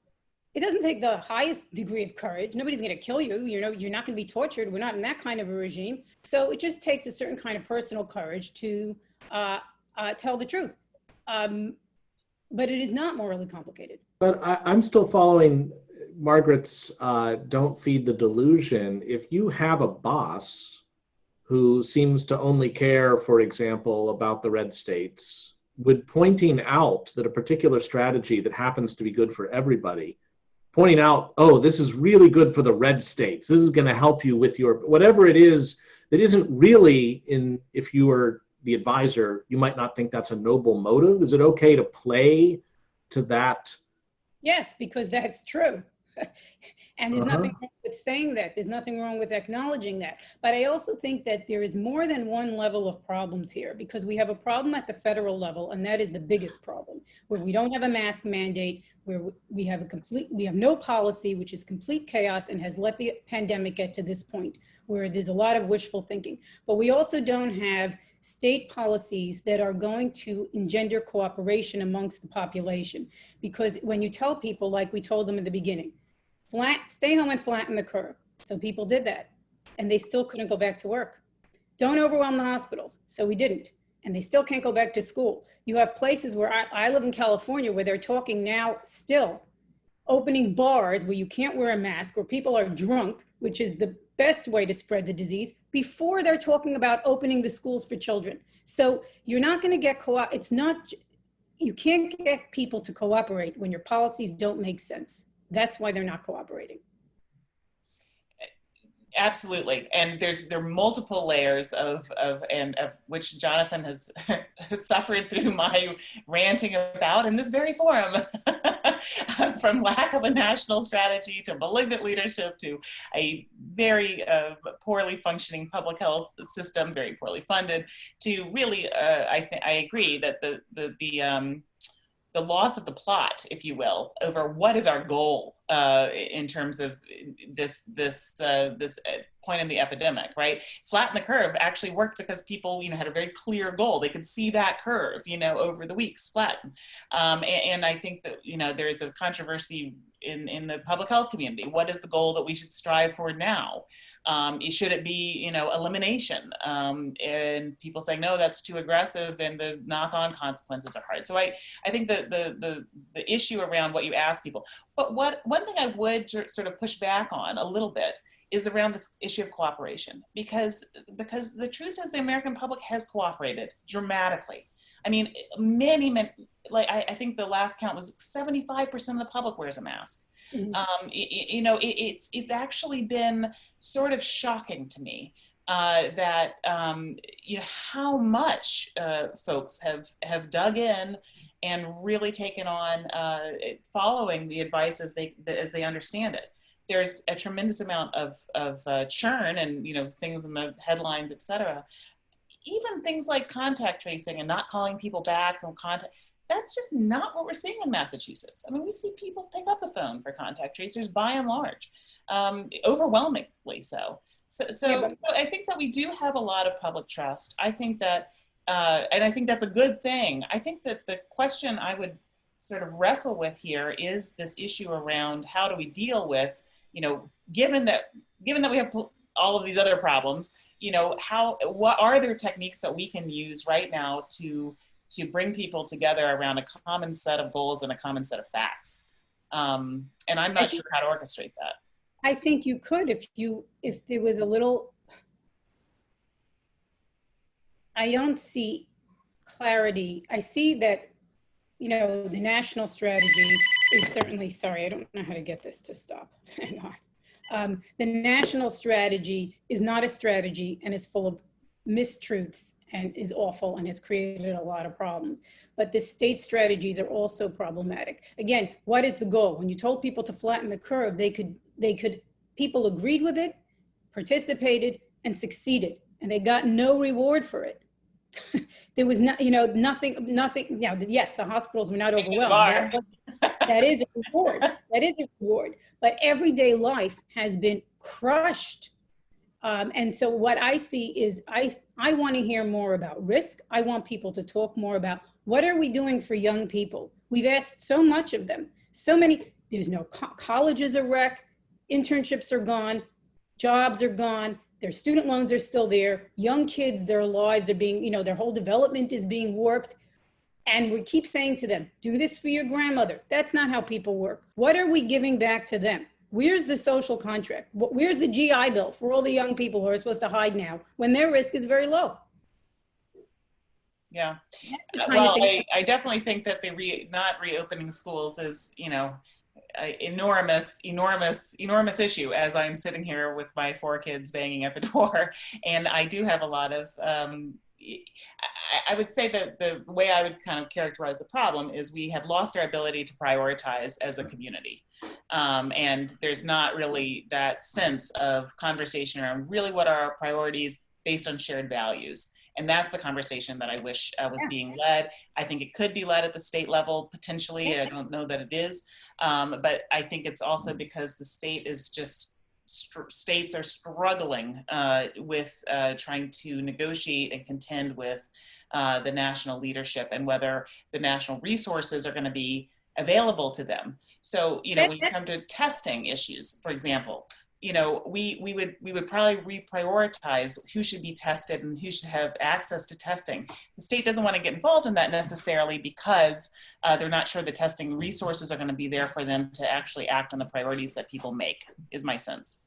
it doesn't take the highest degree of courage. Nobody's going to kill you. You know, you're not going to be tortured. We're not in that kind of a regime. So it just takes a certain kind of personal courage to uh, uh, tell the truth. Um, but it is not morally complicated. But I, am still following Margaret's uh, don't feed the delusion. If you have a boss who seems to only care, for example, about the red states, would pointing out that a particular strategy that happens to be good for everybody pointing out, oh, this is really good for the red states. This is going to help you with your whatever it is that isn't really in. If you are the advisor, you might not think that's a noble motive. Is it okay to play to that? Yes, because that's true. and there's uh-huh. nothing wrong with saying that. There's nothing wrong with acknowledging that. But I also think that there is more than one level of problems here because we have a problem at the federal level, and that is the biggest problem, where we don't have a mask mandate, where we have a complete, we have no policy, which is complete chaos and has let the pandemic get to this point where there's a lot of wishful thinking. But we also don't have state policies that are going to engender cooperation amongst the population. Because when you tell people, like we told them in the beginning, flat, stay home and flatten the curve. So people did that. and they still couldn't go back to work. Don't overwhelm the hospitals. So we didn't. And they still can't go back to school. You have places where I, I live in California where they're talking now still opening bars where you can't wear a mask, where people are drunk, which is the best way to spread the disease, before they're talking about opening the schools for children. So you're not going to get co It's not, you can't get people to cooperate when your policies don't make sense. That's why they're not cooperating. Absolutely, and there's there are multiple layers of of and of which Jonathan has, suffered through my ranting about in this very forum, from lack of a national strategy to malignant leadership to a very uh, poorly functioning public health system, very poorly funded, to really uh, I think I agree that the the the um, the loss of the plot, if you will, over what is our goal uh, in terms of this this uh, this uh, point in the epidemic, right? Flatten the curve actually worked because people, you know, had a very clear goal. They could see that curve, you know, over the weeks flatten. Um, and, and I think that you know there is a controversy in in the public health community. What is the goal that we should strive for now? Um, should it be, you know, elimination? Um, and people saying, no, that's too aggressive and the knock-on consequences are hard. So I, I think the, the, the, the issue around what you ask people, but what, one thing I would sort of push back on a little bit is around this issue of cooperation because, because the truth is the American public has cooperated dramatically. I mean, many, many like I, I think the last count was 75% of the public wears a mask. Mm -hmm. um, it, you know, it, it's, it's actually been sort of shocking to me uh, that um, you know how much uh, folks have have dug in and really taken on uh, following the advice as they as they understand it. There's a tremendous amount of of uh, churn and you know things in the headlines, etc. Even things like contact tracing and not calling people back from contact. That's just not what we're seeing in Massachusetts. I mean, we see people pick up the phone for contact tracers by and large um, overwhelmingly so. So, so, yeah, but- so I think that we do have a lot of public trust. I think that, uh, and I think that's a good thing. I think that the question I would sort of wrestle with here is this issue around how do we deal with, you know, given that given that we have all of these other problems, you know, how what are there techniques that we can use right now to to bring people together around a common set of goals and a common set of facts? Um, and I'm not sure how to orchestrate that. I think you could if you if there was a little I don't see clarity. I see that you know the national strategy is certainly sorry, I don't know how to get this to stop. Hang on. Um, the national strategy is not a strategy and is full of mistruths and is awful and has created a lot of problems. But the state strategies are also problematic. Again, what is the goal? When you told people to flatten the curve, they could they could, people agreed with it, participated, and succeeded, and they got no reward for it. there was not, you know, nothing, nothing, you know, yes, the hospitals were not overwhelmed. That, that is a reward. That is a reward. But everyday life has been crushed. Um, and so what I see is I, I want to hear more about risk. I want people to talk more about what are we doing for young people? We've asked so much of them. So many, there's no co colleges are wreck internships are gone, jobs are gone, their student loans are still there, young kids, their lives are being, you know, their whole development is being warped. And we keep saying to them, do this for your grandmother. That's not how people work. What are we giving back to them? Where's the social contract? Where's the GI Bill for all the young people who are supposed to hide now when their risk is very low? Yeah. Well, I, I definitely think that the re, not reopening schools is, you know, enormous, enormous, enormous issue as I'm sitting here with my four kids banging at the door. And I do have a lot of, um, I would say that the way I would kind of characterize the problem is we have lost our ability to prioritize as a community. Um, and there's not really that sense of conversation around really what are our priorities based on shared values. And that's the conversation that I wish uh, was yeah. being led. I think it could be led at the state level potentially. I don't know that it is. Um, but I think it's also because the state is just states are struggling uh, with uh, trying to negotiate and contend with uh, the national leadership and whether the national resources are going to be available to them. So, you know, when you come to testing issues, for example, you know, we, we would we would probably reprioritize who should be tested and who should have access to testing. The state doesn't want to get involved in that necessarily because uh, they're not sure the testing resources are going to be there for them to actually act on the priorities that people make. Is my sense.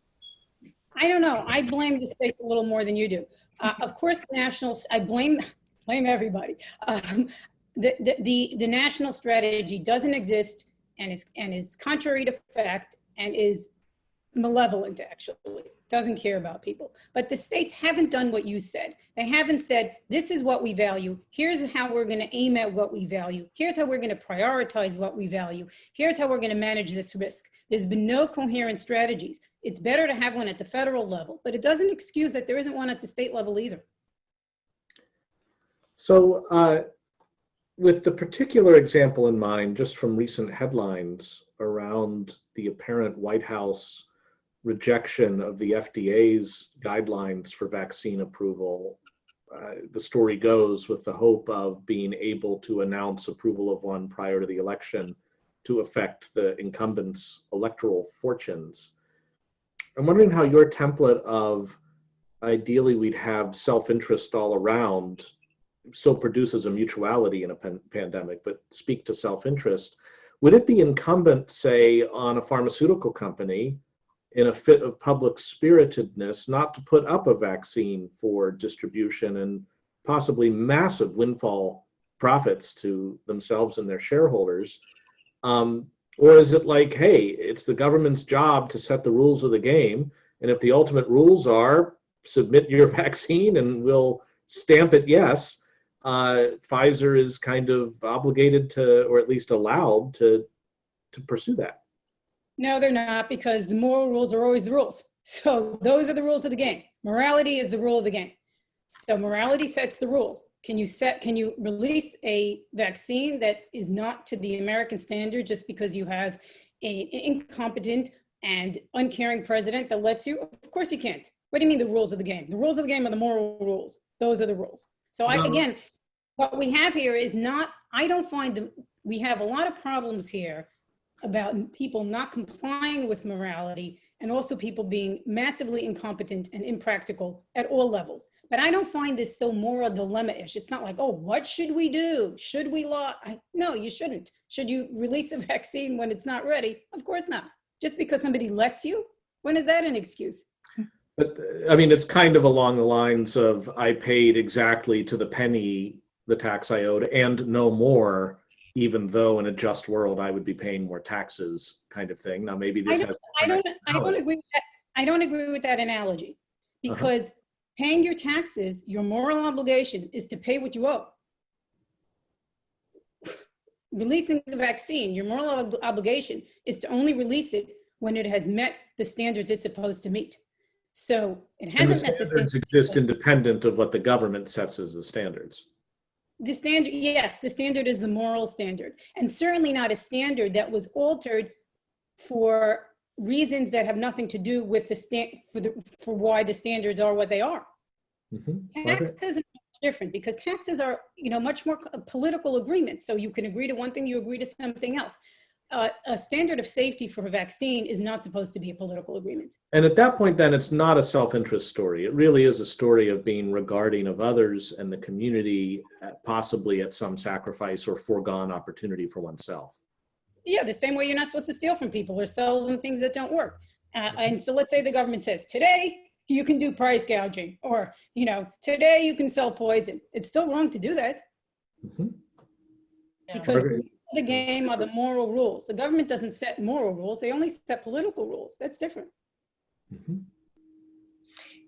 I don't know. I blame the states a little more than you do. Uh, of course, the nationals, I blame, blame everybody. Um, the, the, the, the national strategy doesn't exist and is, and is contrary to fact and is malevolent, actually, doesn't care about people. But the states haven't done what you said. They haven't said, this is what we value. Here's how we're going to aim at what we value. Here's how we're going to prioritize what we value. Here's how we're going to manage this risk. There's been no coherent strategies. It's better to have one at the federal level, but it doesn't excuse that there isn't one at the state level either. So uh, with the particular example in mind, just from recent headlines around the apparent White House rejection of the FDA's guidelines for vaccine approval, uh, the story goes with the hope of being able to announce approval of one prior to the election to affect the incumbent's electoral fortunes. I'm wondering how your template of ideally we'd have self-interest all around still produces a mutuality in a pan pandemic, but speak to self-interest. Would it be incumbent, say, on a pharmaceutical company in a fit of public spiritedness not to put up a vaccine for distribution and possibly massive windfall profits to themselves and their shareholders? Um, or is it like, hey, it's the government's job to set the rules of the game, and if the ultimate rules are submit your vaccine and we'll stamp it yes, uh, Pfizer is kind of obligated to, or at least allowed to, to pursue that. No, they're not because the moral rules are always the rules. So those are the rules of the game. Morality is the rule of the game. So morality sets the rules. Can you set, can you release a vaccine that is not to the American standard just because you have an incompetent and uncaring president that lets you? Of course you can't. What do you mean the rules of the game? The rules of the game are the moral rules. Those are the rules. So I, again, what we have here is not, I don't find them, we have a lot of problems here about people not complying with morality and also people being massively incompetent and impractical at all levels. But I don't find this so moral dilemma-ish. It's not like, oh, what should we do? Should we law? I, no, you shouldn't. Should you release a vaccine when it's not ready? Of course not. Just because somebody lets you? When is that an excuse? But I mean, it's kind of along the lines of I paid exactly to the penny the tax I owed and no more, even though in a just world I would be paying more taxes, kind of thing. Now maybe this I don't, has. I don't, I don't agree with that. I don't agree with that analogy Uh-huh. because paying your taxes, your moral obligation is to pay what you owe. Releasing the vaccine, your moral ob- obligation is to only release it when it has met the standards it's supposed to meet. So it hasn't met the standards standards. exist independent of what the government sets as the standards. The standard, yes, the standard is the moral standard, and certainly not a standard that was altered for reasons that have nothing to do with the stand, for the, for why the standards are what they are. Mhm. Taxes are much different because taxes are, you know, much more political agreements. So you can agree to one thing, you agree to something else. Uh, a standard of safety for a vaccine is not supposed to be a political agreement. And at that point, then it's not a self-interest story. It really is a story of being regarding of others and the community, uh, possibly at some sacrifice or foregone opportunity for oneself. Yeah, the same way you're not supposed to steal from people or sell them things that don't work. Uh, and so let's say the government says, today you can do price gouging, or, you know, today you can sell poison. It's still wrong to do that Mhm. Yeah. because? The game are the moral rules. The government doesn't set moral rules, they only set political rules. That's different. Mhm.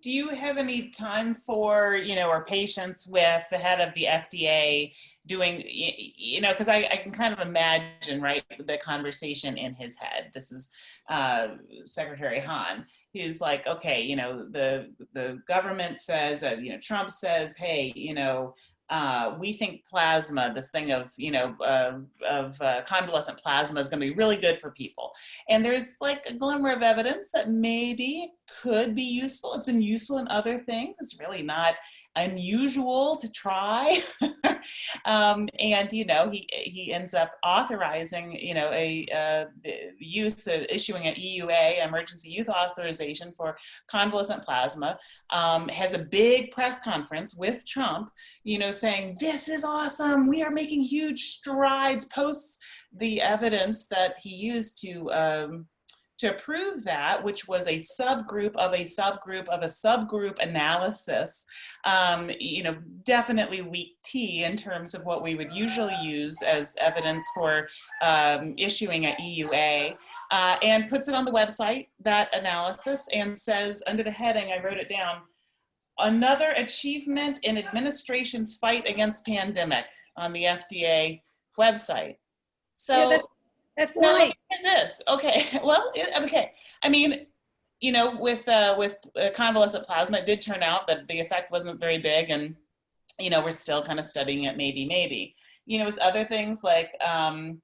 Do you have any time for, you know, or patience with the head of the FDA doing, you know, because I, I can kind of imagine, right, the conversation in his head. This is uh, Secretary Hahn, who's like, okay, you know, the the government says, uh, you know, Trump says, hey, you know, uh, we think plasma, this thing of, you know, uh, of uh, convalescent plasma is going to be really good for people. And there's like a glimmer of evidence that maybe could be useful. It's been useful in other things. It's really not unusual to try. um, and you know, he he ends up authorizing you know a uh, use of issuing an EUA, emergency use authorization for convalescent plasma. Um, has a big press conference with Trump, you know, saying this is awesome. We are making huge strides. Posts the evidence that he used to um, to prove that, which was a subgroup of a subgroup of a subgroup analysis, um, you know, definitely weak T in terms of what we would usually use as evidence for um, issuing a EUA, uh, and puts it on the website, that analysis, and says under the heading, I wrote it down, another achievement in administration's fight against pandemic on the FDA website. So that- That's now nice. look at this. Okay, well, it, okay. I mean, you know, with uh, with uh, convalescent plasma, it did turn out that the effect wasn't very big, and you know, we're still kind of studying it. Maybe, maybe. You know, it's other things like um,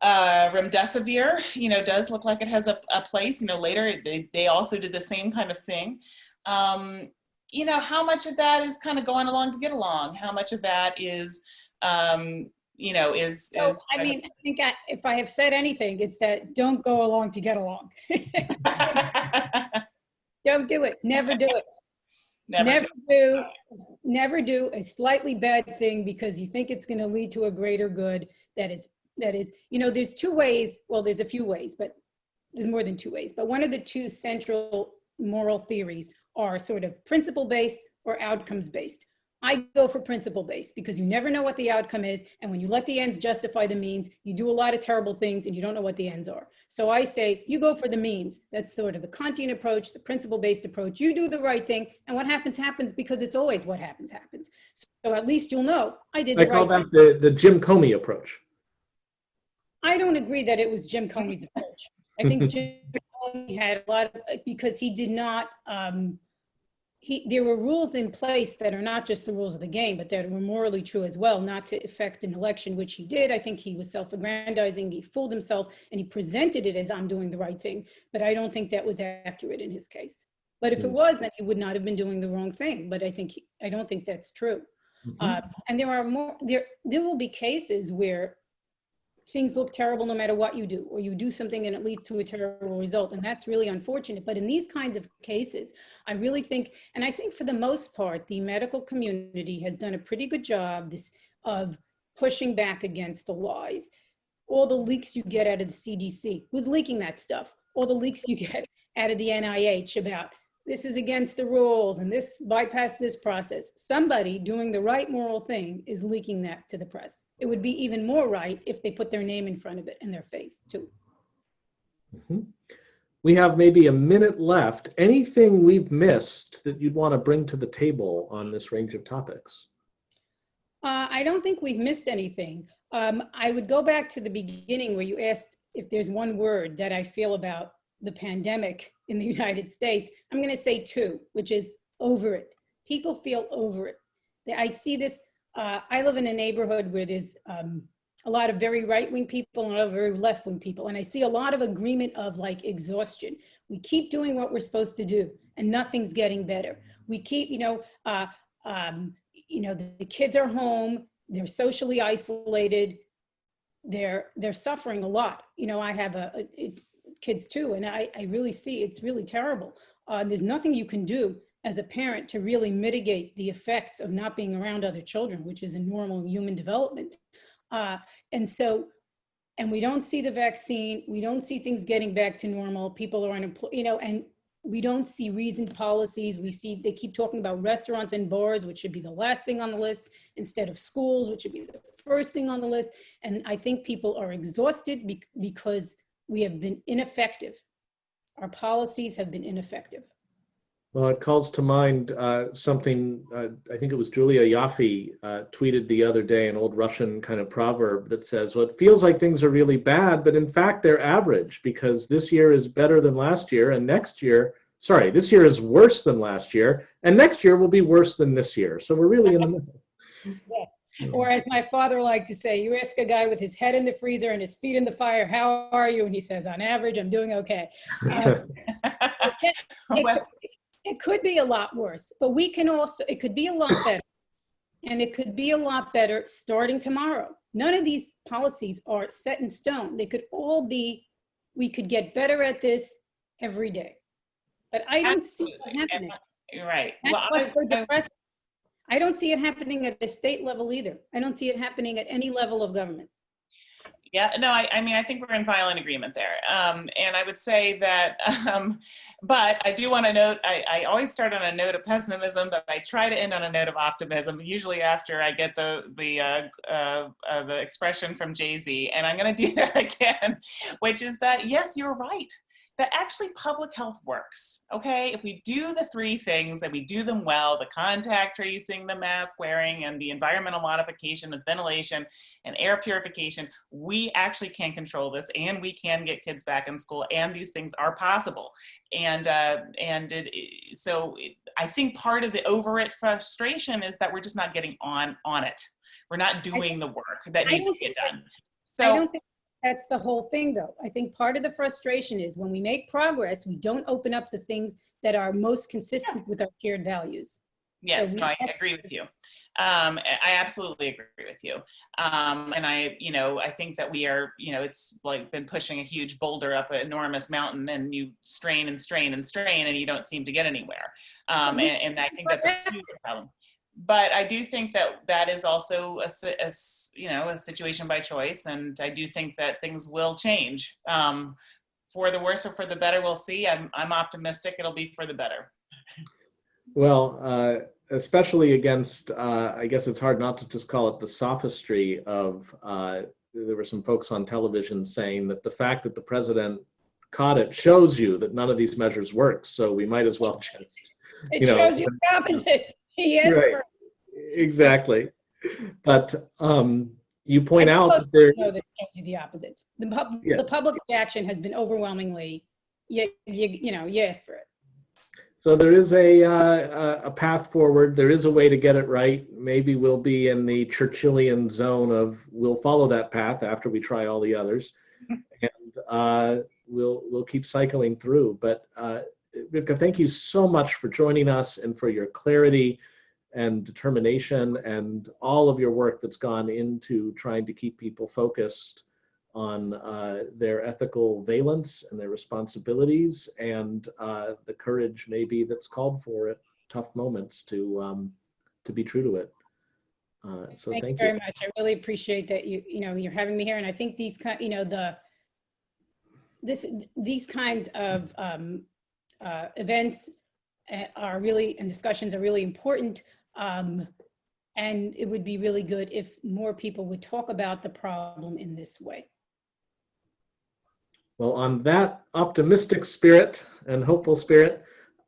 uh, remdesivir. You know, does look like it has a, a place. You know, later they they also did the same kind of thing. Um, you know, how much of that is kind of going along to get along? How much of that is um, you know, is, So, is I mean, I think I, if I have said anything, it's that don't go along to get along. Don't do it. Never do it. Never Never do, never do a slightly bad thing because you think it's going to lead to a greater good. That is, that is, you know, there's two ways. Well, there's a few ways, but there's more than two ways. But one of the two central moral theories are sort of principle based or outcomes based. I go for principle based because you never know what the outcome is. And when you let the ends justify the means, you do a lot of terrible things and you don't know what the ends are. So I say, you go for the means. That's sort of the Kantian approach, the principle based approach. You do the right thing. And what happens, happens because it's always what happens, happens. So at least you'll know I did I the call right thing. that the, the Jim Comey approach. I don't agree that it was Jim Comey's approach. I think Jim Comey had a lot of, because he did not, um, he, there were rules in place that are not just the rules of the game, but that were morally true as well, not to affect an election, which he did. I think he was self-aggrandizing, he fooled himself, and he presented it as I'm doing the right thing. But I don't think that was accurate in his case. But if it Mm. was, then he would not have been doing the wrong thing. But I think, he- I don't think that's true. Mhm. Uh, and there are more, there, there will be cases where things look terrible no matter what you do, or you do something and it leads to a terrible result. And that's really unfortunate. But in these kinds of cases, I really think, and I think for the most part, the medical community has done a pretty good job this, of pushing back against the lies. All the leaks you get out of the CDC, who's leaking that stuff? All the leaks you get out of the NIH about this is against the rules and this bypass this process. Somebody doing the right moral thing is leaking that to the press. It would be even more right if they put their name in front of it and their face too. Mhm. We have maybe a minute left. Anything we've missed that you'd want to bring to the table on this range of topics? Uh, I don't think we've missed anything. Um, I would go back to the beginning where you asked if there's one word that I feel about the pandemic in the United States. I'm going to say two, which is over it. People feel over it. I see this. Uh, I live in a neighborhood where there's um, a lot of very right-wing people and a lot of very left-wing people, and I see a lot of agreement of like exhaustion. We keep doing what we're supposed to do, and nothing's getting better. We keep, you know, uh, um, you know, the, the kids are home, they're socially isolated, they're they're suffering a lot. You know, I have a, a kids too, and I, I really see it's really terrible. Uh, there's nothing you can do as a parent to really mitigate the effects of not being around other children, which is a normal human development. Uh, and so, and we don't see the vaccine, we don't see things getting back to normal. People are unemployed, you know, and we don't see reasoned policies. We see they keep talking about restaurants and bars, which should be the last thing on the list, instead of schools, which should be the first thing on the list. And I think people are exhausted be because we have been ineffective. Our policies have been ineffective. Well, it calls to mind uh, something, uh, I think it was Julia Ioffe uh, tweeted the other day, an old Russian kind of proverb that says, well, it feels like things are really bad, but in fact, they're average because this year is better than last year, and next year, sorry, this year is worse than last year, and next year will be worse than this year. So we're really in the middle. Yes. Or as my father liked to say, you ask a guy with his head in the freezer and his feet in the fire, how are you? And he says, on average, I'm doing okay. Um, it- Well, it could be a lot worse, but we can also, it could be a lot better. And it could be a lot better starting tomorrow. None of these policies are set in stone. They could all be, we could get better at this every day. But I don't see it happening. You're right. That's Well, what's I- so depressing. I don't see it happening at the state level either. I don't see it happening at any level of government. Yeah, no, I, I mean, I think we're in violent agreement there. Um, and I would say that, um, but I do want to note, I, I always start on a note of pessimism, but I try to end on a note of optimism, usually after I get the, the, uh, uh, uh, the expression from Jay-Z. And I'm going to do that again, which is that, yes, you're right. That actually public health works, okay? If we do the three things, and we do them well, the contact tracing, the mask wearing, and the environmental modification, the ventilation, and air purification, we actually can control this and we can get kids back in school and these things are possible. And, uh, and it, so it- I think part of the over it frustration is that we're just not getting on, on it. We're not doing the work that needs to get done. I So, don't think that's the whole thing, though. I think part of the frustration is when we make progress, we don't open up the things that are most consistent with our shared values. yes, we no, I agree with you. Um, I I absolutely agree with you. Um, and I, you know, I think that we are, you know, it's like been pushing a huge boulder up an enormous mountain and you strain and strain and strain and you don't seem to get anywhere. Um, and, and I think that's a huge problem. But I do think that that is also a, si- a s- you know, a situation by choice. And I do think that things will change. Um, for the worse or for the better, we'll see. I'm, I'm optimistic it'll be for the better. Well, uh, especially against, uh, I guess it's hard not to just call it the sophistry of, uh, there were some folks on television saying that the fact that the president caught it shows you that none of these measures work. So we might as well just, It You know, shows you the opposite. He is. Right. exactly. But um, you point I'm out that there, that it shows you the opposite. The pub, Yeah. the public reaction has been overwhelmingly, you, you, you know, you asked for it. So there is a, uh, a a path forward. There is a way to get it right. Maybe we'll be in the Churchillian zone of we'll follow that path after we try all the others, and uh, we'll we'll keep cycling through. But uh, Rivka, thank you so much for joining us and for your clarity and determination and all of your work that's gone into trying to keep people focused on uh, their ethical valence and their responsibilities and uh, the courage maybe that's called for at tough moments to um, to be true to it. Uh, so Thank you very you. much. I really appreciate that you, you know, you're having me here. And I think these, kind you know, the, this, these kinds of um, uh, events uh, are really, and discussions are really important. Um, And it would be really good if more people would talk about the problem in this way. Well, on that optimistic spirit and hopeful spirit,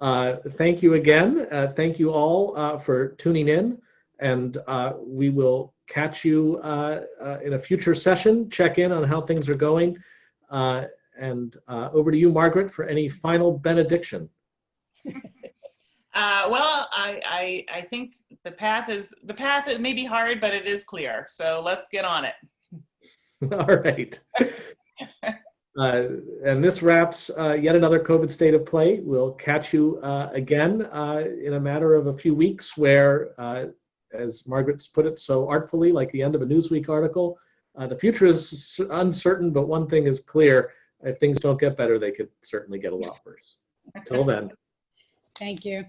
uh, thank you again. Uh, thank you all uh, for tuning in, and uh, we will catch you uh, in a future session. Check in on how things are going. And uh, over to you, Margaret, for any final benediction. Uh, well, I, I, I think the path is, the path is maybe hard, but it is clear. So let's get on it. All right. Uh, and this wraps uh, yet another COVID state of play. We'll catch you uh, again uh, in a matter of a few weeks, where, uh, as Margaret's put it so artfully, like the end of a Newsweek article, uh, the future is uncertain, but one thing is clear: if things don't get better, they could certainly get a lot worse. Until then. Thank you.